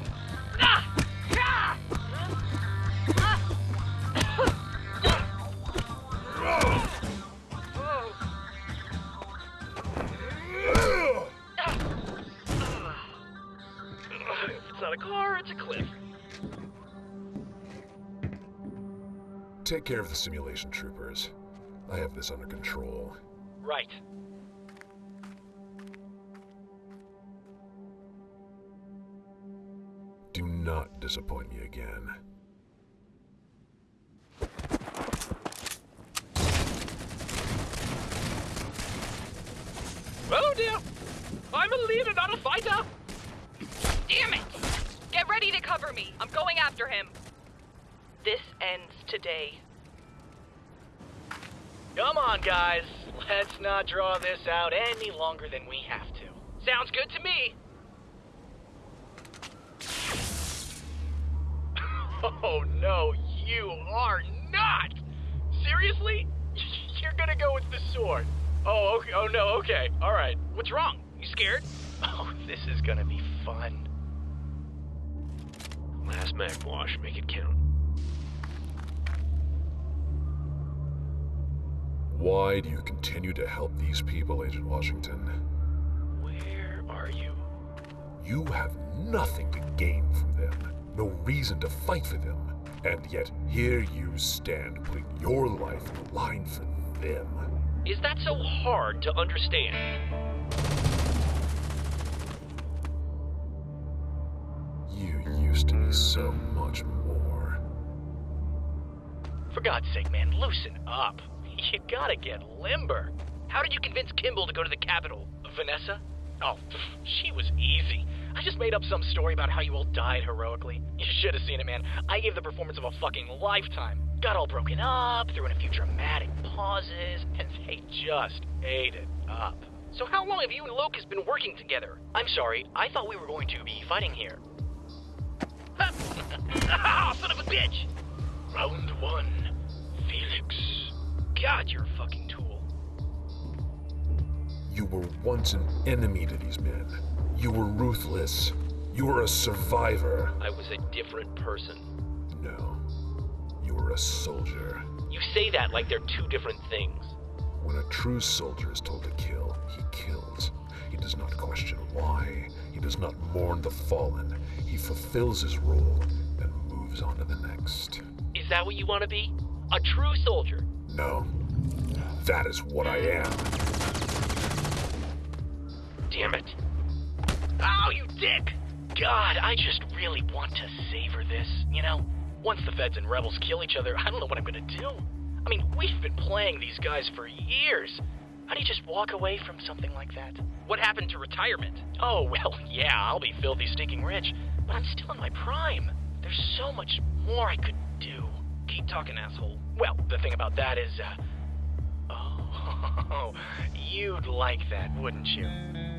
Speaker 14: Take care of the simulation troopers. I have this under control.
Speaker 19: Right.
Speaker 14: Do not disappoint me again.
Speaker 6: Oh dear! I'm a leader, not a fighter!
Speaker 20: Damn it! Get ready to cover me. I'm going after him. This ends today.
Speaker 19: Come on, guys. Let's not draw this out any longer than we have to.
Speaker 6: Sounds good to me. <laughs> Oh no, you are not! Seriously? <laughs> You're gonna go with the sword? Oh, okay. Oh no, okay. Alright. What's wrong? You scared? <laughs>
Speaker 19: Oh, this is gonna be fun.
Speaker 11: Last mag wash, make it count.
Speaker 14: Why do you continue to help these people, Agent Washington?
Speaker 11: Where are you?
Speaker 14: You have nothing to gain from them, no reason to fight for them. And yet here you stand, putting your life on the line for them.
Speaker 11: Is that so hard to understand?
Speaker 14: You used to be so much more.
Speaker 19: For God's sake, man, loosen up. You gotta get limber.
Speaker 9: How did you convince Kimball to go to the capital?
Speaker 19: Vanessa? Oh, she was easy. I just made up some story about how you all died heroically. You should have seen it, man. I gave the performance of a fucking lifetime. Got all broken up, threw in a few dramatic pauses, and they just ate it up.
Speaker 9: So how long have you and Locus been working together?
Speaker 19: I'm sorry, I thought we were going to be fighting here. <laughs>
Speaker 9: ah, son of a bitch!
Speaker 19: Round one, Felix.
Speaker 9: God, you're a fucking tool.
Speaker 14: You were once an enemy to these men. You were ruthless. You were a survivor.
Speaker 11: I was a different person.
Speaker 14: No. You were a soldier.
Speaker 11: You say that like they're two different things.
Speaker 14: When a true soldier is told to kill, he kills. He does not question why. He does not mourn the fallen. He fulfills his role and moves on to the next.
Speaker 11: Is that what you want to be? A true soldier?
Speaker 14: No. That is what I am.
Speaker 11: Damn it.
Speaker 19: Oh, you dick! God, I just really want to savor this, you know? Once the feds and rebels kill each other, I don't know what I'm gonna do. I mean, we've been playing these guys for years. How do you just walk away from something like that?
Speaker 9: What happened to retirement?
Speaker 19: Oh, <laughs> well, yeah, I'll be filthy stinking rich, but I'm still in my prime. There's so much more I could do.
Speaker 9: Keep talking, asshole.
Speaker 19: Well, the thing about that is, uh. <laughs> Oh, <laughs> you'd like that, wouldn't you?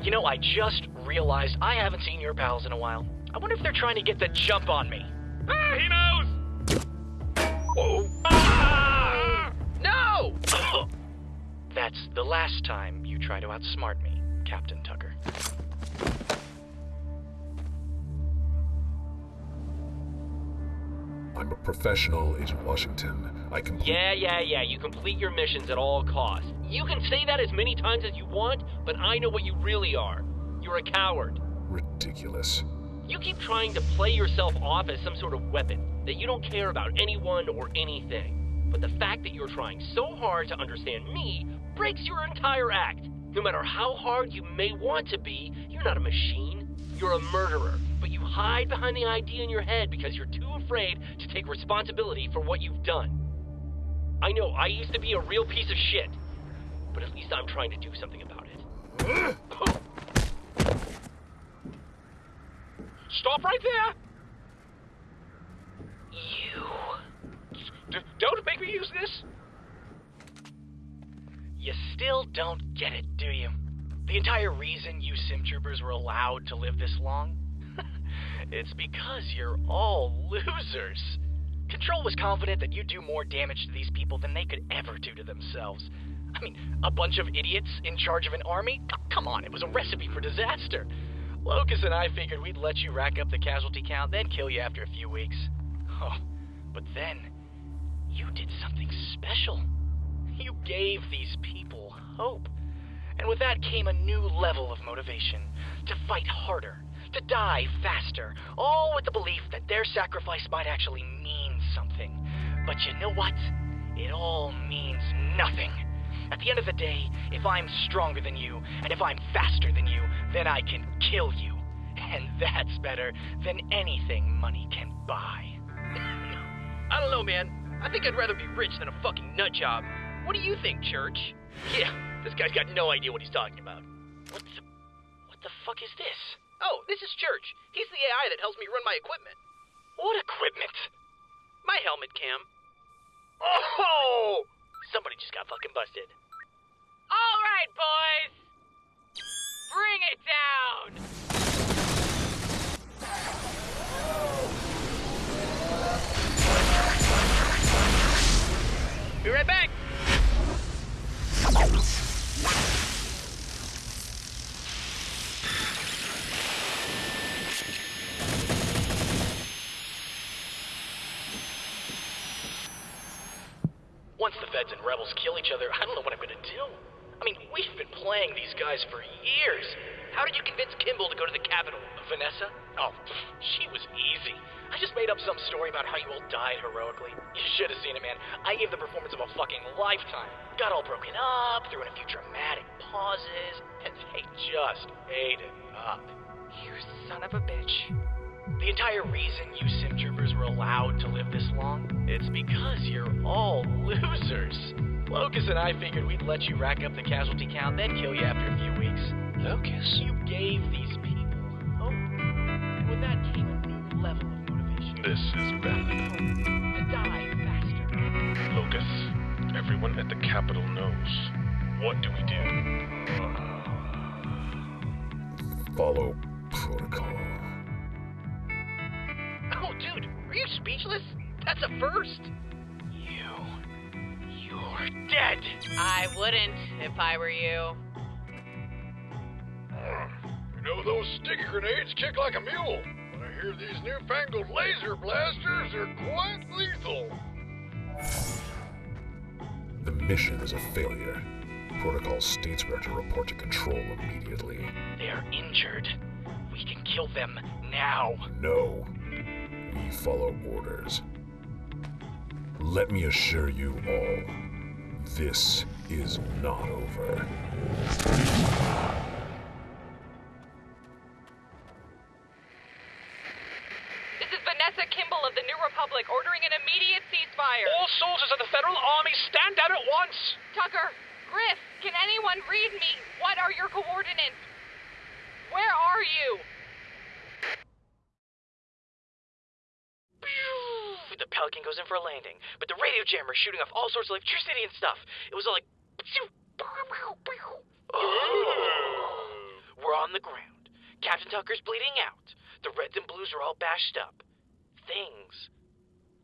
Speaker 19: You know, I just realized I haven't seen your pals in a while. I wonder if they're trying to get the jump on me.
Speaker 12: Ah, he knows!
Speaker 19: Whoa.
Speaker 9: Ah! No! <coughs>
Speaker 19: That's the last time you try to outsmart me, Captain Tucker.
Speaker 14: I'm a professional, Agent Washington. I complete.
Speaker 11: Yeah, yeah, yeah. You complete your missions at all costs. You can say that as many times as you want, but I know what you really are. You're a coward.
Speaker 14: Ridiculous.
Speaker 11: You keep trying to play yourself off as some sort of weapon, that you don't care about anyone or anything. But the fact that you're trying so hard to understand me breaks your entire act. No matter how hard you may want to be, you're not a machine. You're a murderer. But you hide behind the idea in your head because you're too afraid to take responsibility for what you've done. I know I used to be a real piece of shit, but at least I'm trying to do something about it. <gasps>
Speaker 12: Stop right there!
Speaker 19: You.
Speaker 12: D- don't make me use this!
Speaker 19: You still don't get it, do you? The entire reason you sim troopers were allowed to live this long? It's because you're all losers. Control was confident that you'd do more damage to these people than they could ever do to themselves. I mean, a bunch of idiots in charge of an army? Come on, it was a recipe for disaster. Locus and I figured we'd let you rack up the casualty count, then kill you after a few weeks. Oh, but then, you did something special. You gave these people hope. And with that came a new level of motivation to fight harder, to die faster, all with the belief that their sacrifice might actually mean something. But you know what? It all means nothing. At the end of the day, if I'm stronger than you, and if I'm faster than you, then I can kill you. <laughs> And that's better than anything money can buy. <laughs>
Speaker 9: I don't know, man. I think I'd rather be rich than a fucking nut job. What do you think, Church? <laughs> Yeah, this guy's got no idea what he's talking about.
Speaker 19: What the, what the fuck is this?
Speaker 9: Oh, this is Church. He's the AI that helps me run my equipment.
Speaker 19: What equipment?
Speaker 9: My helmet cam.
Speaker 19: Oh! Somebody just got fucking busted.
Speaker 3: All right, boys. Bring it down.
Speaker 9: Be right back.
Speaker 19: Once the feds and rebels kill each other, I don't know what I'm gonna do. I mean, we've been playing these guys for years.
Speaker 2: How did you convince Kimball to go to the Capitol?
Speaker 19: Vanessa? Oh, <laughs> she was easy. I just made up some story about how you all died heroically. You should have seen it, man. I gave the performance of a fucking lifetime. Got all broken up, threw in a few dramatic pauses, and they just ate it up.
Speaker 20: You son of a bitch.
Speaker 19: The entire reason you sim troopers were allowed to live this long, it's because you're all <laughs> losers. Locus and I figured we'd let you rack up the casualty count, then kill you after a few weeks.
Speaker 25: Locus?
Speaker 19: You gave these people hope. And with that came a new level of motivation.
Speaker 14: This is bad.
Speaker 19: To die faster.
Speaker 14: Locus, everyone at the Capitol knows. What do we do? Follow protocol.
Speaker 2: Dude, are you speechless? That's a first.
Speaker 19: You're dead.
Speaker 3: I wouldn't if I were you.
Speaker 1: Ah, you know, those sticky grenades kick like a mule. But I hear these newfangled laser blasters are quite lethal.
Speaker 14: The mission is a failure. Protocol states we are to report to control immediately.
Speaker 19: They're injured. We can kill them now.
Speaker 14: No. We follow orders. Let me assure you all, this is not over.
Speaker 19: Pelican goes in for a landing, but the radio jammer is shooting off all sorts of electricity and stuff. It was all like. Oh. We're on the ground. Captain Tucker's bleeding out. The reds and blues are all bashed up. Things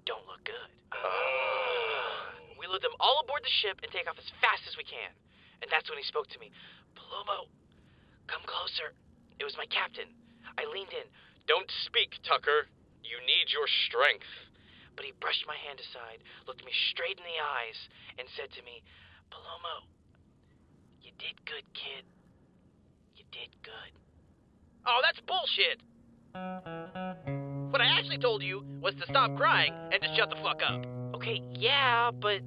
Speaker 19: don't look good. Oh. We load them all aboard the ship and take off as fast as we can. And that's when he spoke to me. Palomo, come closer. It was my captain. I leaned in.
Speaker 6: Don't speak, Tucker. You need your strength.
Speaker 19: But he brushed my hand aside, looked me straight in the eyes, and said to me, Palomo, you did good, kid. You did good.
Speaker 2: Oh, that's bullshit. What I actually told you was to stop crying and to shut the fuck up.
Speaker 19: Okay, yeah, but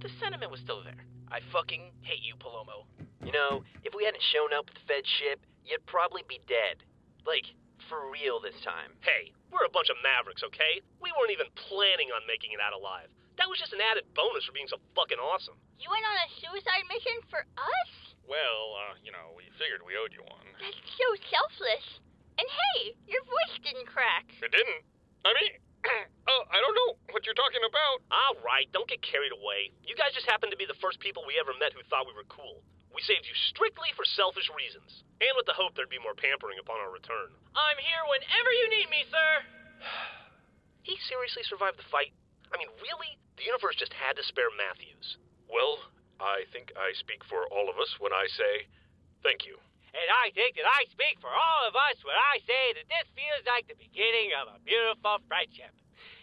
Speaker 19: the sentiment was still there. I fucking hate you, Palomo.
Speaker 6: You know, if we hadn't shown up with the Fed ship, you'd probably be dead. Like, for real this time.
Speaker 17: Hey, we're a bunch of mavericks, okay? We weren't even planning on making it out alive. That was just an added bonus for being so fucking awesome.
Speaker 10: You went on a suicide mission for us?
Speaker 12: Well, uh, you know, we figured we owed you one.
Speaker 10: That's so selfless. And hey, your voice didn't crack.
Speaker 12: It didn't. I mean, <clears throat> oh, I don't know what you're talking about.
Speaker 17: All right, don't get carried away. You guys just happened to be the first people we ever met who thought we were cool. We saved you strictly for selfish reasons, and with the hope there'd be more pampering upon our return.
Speaker 2: I'm here whenever you need me, sir. <sighs>
Speaker 17: He seriously survived the fight? I mean, really? The universe just had to spare Matthews.
Speaker 12: Well, I think I speak for all of us when I say thank you.
Speaker 16: And I think that I speak for all of us when I say that this feels like the beginning of a beautiful friendship.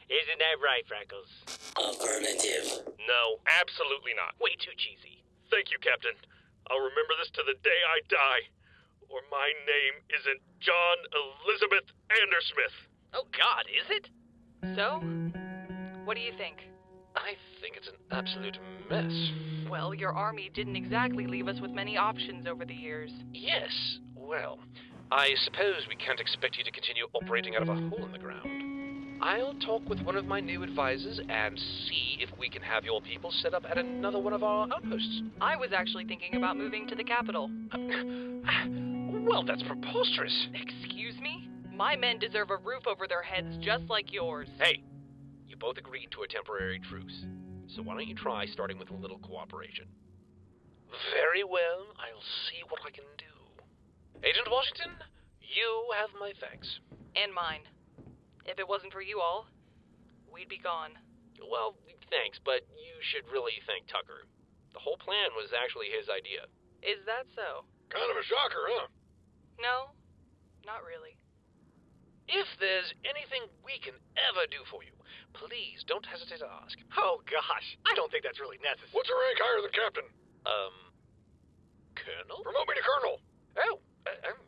Speaker 16: Isn't that right, Freckles?
Speaker 24: Affirmative.
Speaker 12: No, absolutely not.
Speaker 2: Way too cheesy.
Speaker 12: Thank you, Captain. I'll remember this to the day I die. Or my name isn't John Elizabeth Andersmith.
Speaker 2: Oh, God, is it?
Speaker 20: So, what do you think?
Speaker 6: I think it's an absolute mess.
Speaker 20: Well, your army didn't exactly leave us with many options over the years.
Speaker 6: Yes, well, I suppose we can't expect you to continue operating out of a hole in the ground. I'll talk with one of my new advisors and see if we can have your people set up at another one of our outposts.
Speaker 20: I was actually thinking about moving to the capital. <laughs>
Speaker 6: Well, that's preposterous.
Speaker 20: Excuse me? My men deserve a roof over their heads just like yours.
Speaker 6: Hey, you both agreed to a temporary truce. So why don't you try starting with a little cooperation? Very well, I'll see what I can do. Agent Washington, you have my thanks.
Speaker 20: And mine. If it wasn't for you all, we'd be gone.
Speaker 6: Well, thanks, but you should really thank Tucker. The whole plan was actually his idea.
Speaker 20: Is that so?
Speaker 1: Kind of a shocker, huh?
Speaker 20: No, not really.
Speaker 6: If there's anything we can ever do for you, please don't hesitate to ask.
Speaker 2: Oh, gosh. I don't think that's really necessary.
Speaker 1: What's your rank higher than captain?
Speaker 6: Um, Colonel?
Speaker 1: Promote me to colonel.
Speaker 6: Oh, uh, um,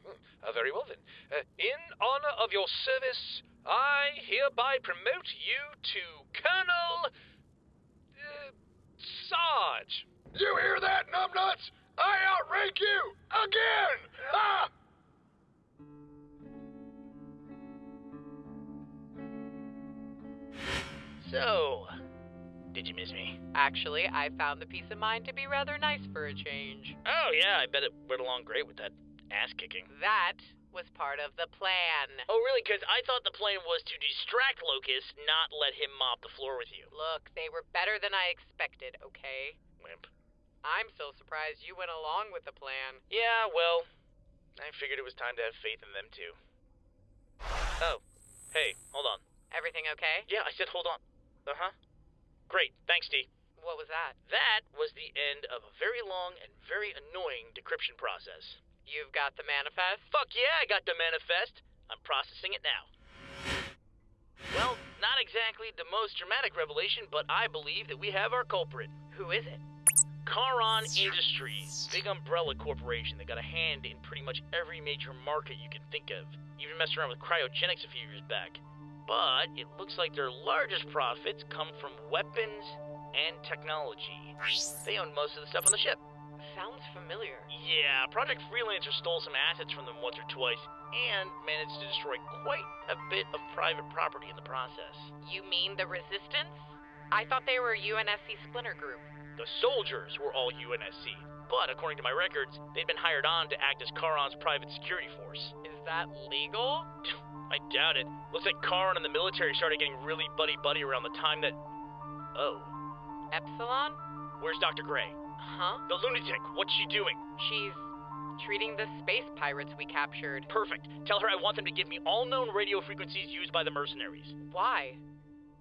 Speaker 6: Uh, very well then. Uh, in honor of your service, I hereby promote you to Colonel. Uh, Sarge.
Speaker 1: You hear that, numbnuts? I outrank you again! Ah!
Speaker 2: So, did you miss me?
Speaker 3: Actually, I found the peace of mind to be rather nice for a change.
Speaker 2: Oh, yeah, I bet it went along great with that ass kicking.
Speaker 3: That was part of the plan.
Speaker 2: Oh, really? Because I thought the plan was to distract Locus, not let him mop the floor with you.
Speaker 3: Look, they were better than I expected, okay?
Speaker 2: Wimp.
Speaker 3: I'm still surprised you went along with the plan.
Speaker 2: Yeah, well, I figured it was time to have faith in them, too. Oh, hey, hold on.
Speaker 3: Everything okay?
Speaker 2: Yeah, I said hold on. Uh huh. Great, thanks, D.
Speaker 3: What was that?
Speaker 2: That was the end of a very long and very annoying decryption process.
Speaker 3: You've got the manifest?
Speaker 2: Fuck yeah, I got the manifest. I'm processing it now. Well, not exactly the most dramatic revelation, but I believe that we have our culprit.
Speaker 3: Who is it?
Speaker 2: Charon Industries, big umbrella corporation that got a hand in pretty much every major market you can think of. Even messed around with cryogenics a few years back. But it looks like their largest profits come from weapons and technology. They own most of the stuff on the ship.
Speaker 3: Sounds familiar.
Speaker 2: Yeah, Project Freelancer stole some assets from them once or twice and managed to destroy quite a bit of private property in the process.
Speaker 3: You mean the Resistance? I thought they were a UNSC splinter group.
Speaker 2: The soldiers were all UNSC, but according to my records, they'd been hired on to act as Charon's private security force.
Speaker 3: Is that legal?
Speaker 2: I doubt it. Looks like Charon and the military started getting really buddy-buddy around the time that... Oh.
Speaker 3: Epsilon?
Speaker 2: Where's Dr. Grey?
Speaker 3: Huh?
Speaker 2: The lunatic. What's she doing?
Speaker 3: She's treating the space pirates we captured.
Speaker 2: Perfect. Tell her I want them to give me all known radio frequencies used by the mercenaries.
Speaker 3: Why?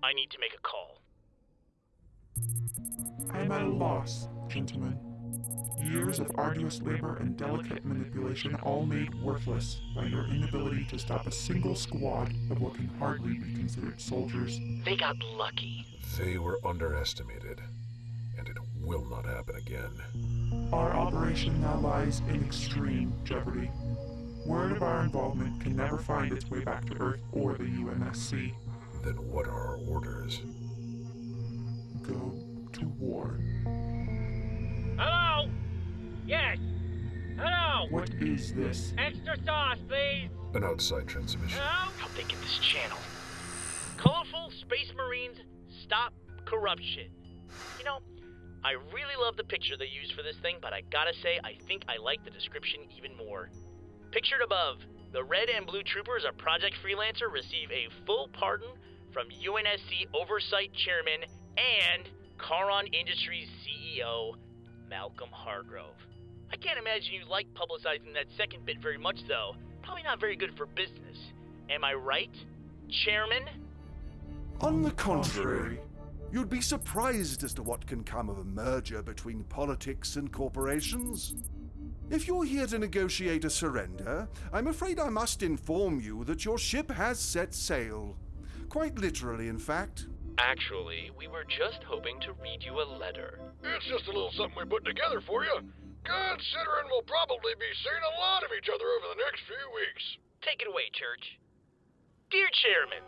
Speaker 2: I need to make a call.
Speaker 8: I am at a loss, gentlemen. Years of arduous labor and delicate manipulation all made worthless by your inability to stop a single squad of what can hardly be considered soldiers.
Speaker 2: They got lucky.
Speaker 14: They were underestimated, and it will not happen again.
Speaker 8: Our operation now lies in extreme jeopardy. Word of our involvement can never find its way back to Earth or the UNSC.
Speaker 14: Then what are our orders?
Speaker 8: Go to war.
Speaker 16: Hello? Yes. Hello?
Speaker 8: What is this?
Speaker 16: Extra sauce, please.
Speaker 14: An outside transmission.
Speaker 16: Hello?
Speaker 2: How'd they get this channel? Colorful Space Marines Stop Corruption. You know, I really love the picture they used for this thing, but I gotta say, I think I like the description even more. Pictured above, the red and blue troopers of Project Freelancer receive a full pardon from UNSC Oversight Chairman and Charon Industries CEO, Malcolm Hargrove. I can't imagine you like publicizing that second bit very much, though. Probably not very good for business. Am I right, Chairman?
Speaker 26: On the contrary, you'd be surprised as to what can come of a merger between politics and corporations. If you're here to negotiate a surrender, I'm afraid I must inform you that your ship has set sail. Quite literally, in fact.
Speaker 11: Actually, we were just hoping to read you a letter.
Speaker 1: It's just a little something we put together for you. Considering we'll probably be seeing a lot of each other over the next few weeks.
Speaker 2: Take it away, Church. Dear Chairman,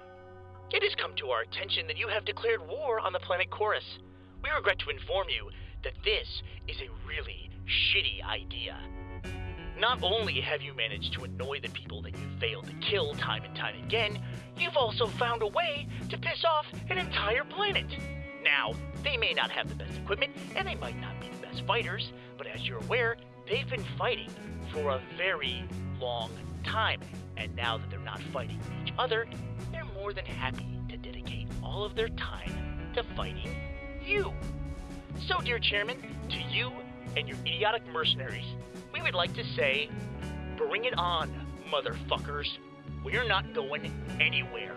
Speaker 2: it has come to our attention that you have declared war on the planet Chorus. We regret to inform you that this is a really shitty idea. Not only have you managed to annoy the people that you failed to kill time and time again, you've also found a way to piss off an entire planet. Now, they may not have the best equipment, and they might not be the best fighters, but as you're aware, they've been fighting for a very long time. And now that they're not fighting each other, more than happy to dedicate all of their time to fighting you. So, dear Chairman, to you and your idiotic mercenaries, we would like to say, bring it on, motherfuckers. We're not going anywhere.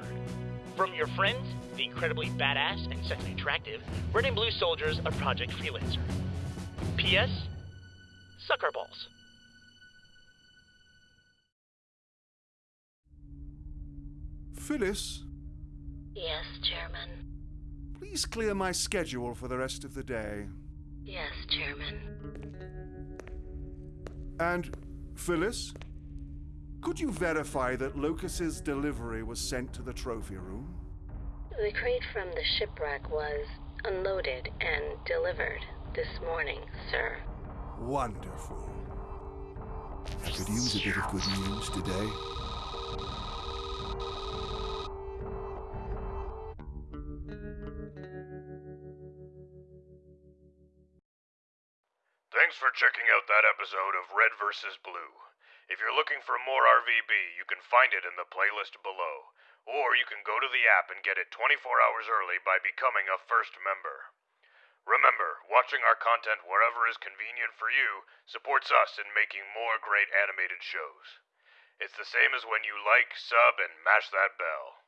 Speaker 2: From your friends, the incredibly badass and sexually attractive red and blue soldiers of Project Freelancer. P.S. Sucker balls.
Speaker 26: Phyllis,
Speaker 27: Yes, Chairman.
Speaker 26: please clear my schedule for the rest of the day.
Speaker 27: Yes, Chairman.
Speaker 26: And, Phyllis, Could you verify that Locus's delivery was sent to the trophy room?
Speaker 27: The crate from the shipwreck was unloaded and delivered this morning, sir.
Speaker 26: Wonderful. I could use a bit of good news today.
Speaker 1: Thanks for checking out that episode of Red vs. Blue. If you're looking for more RVB, you can find it in the playlist below. Or you can go to the app and get it 24 hours early by becoming a first member. Remember, watching our content wherever is convenient for you supports us in making more great animated shows. It's the same as when you like, sub, and mash that bell.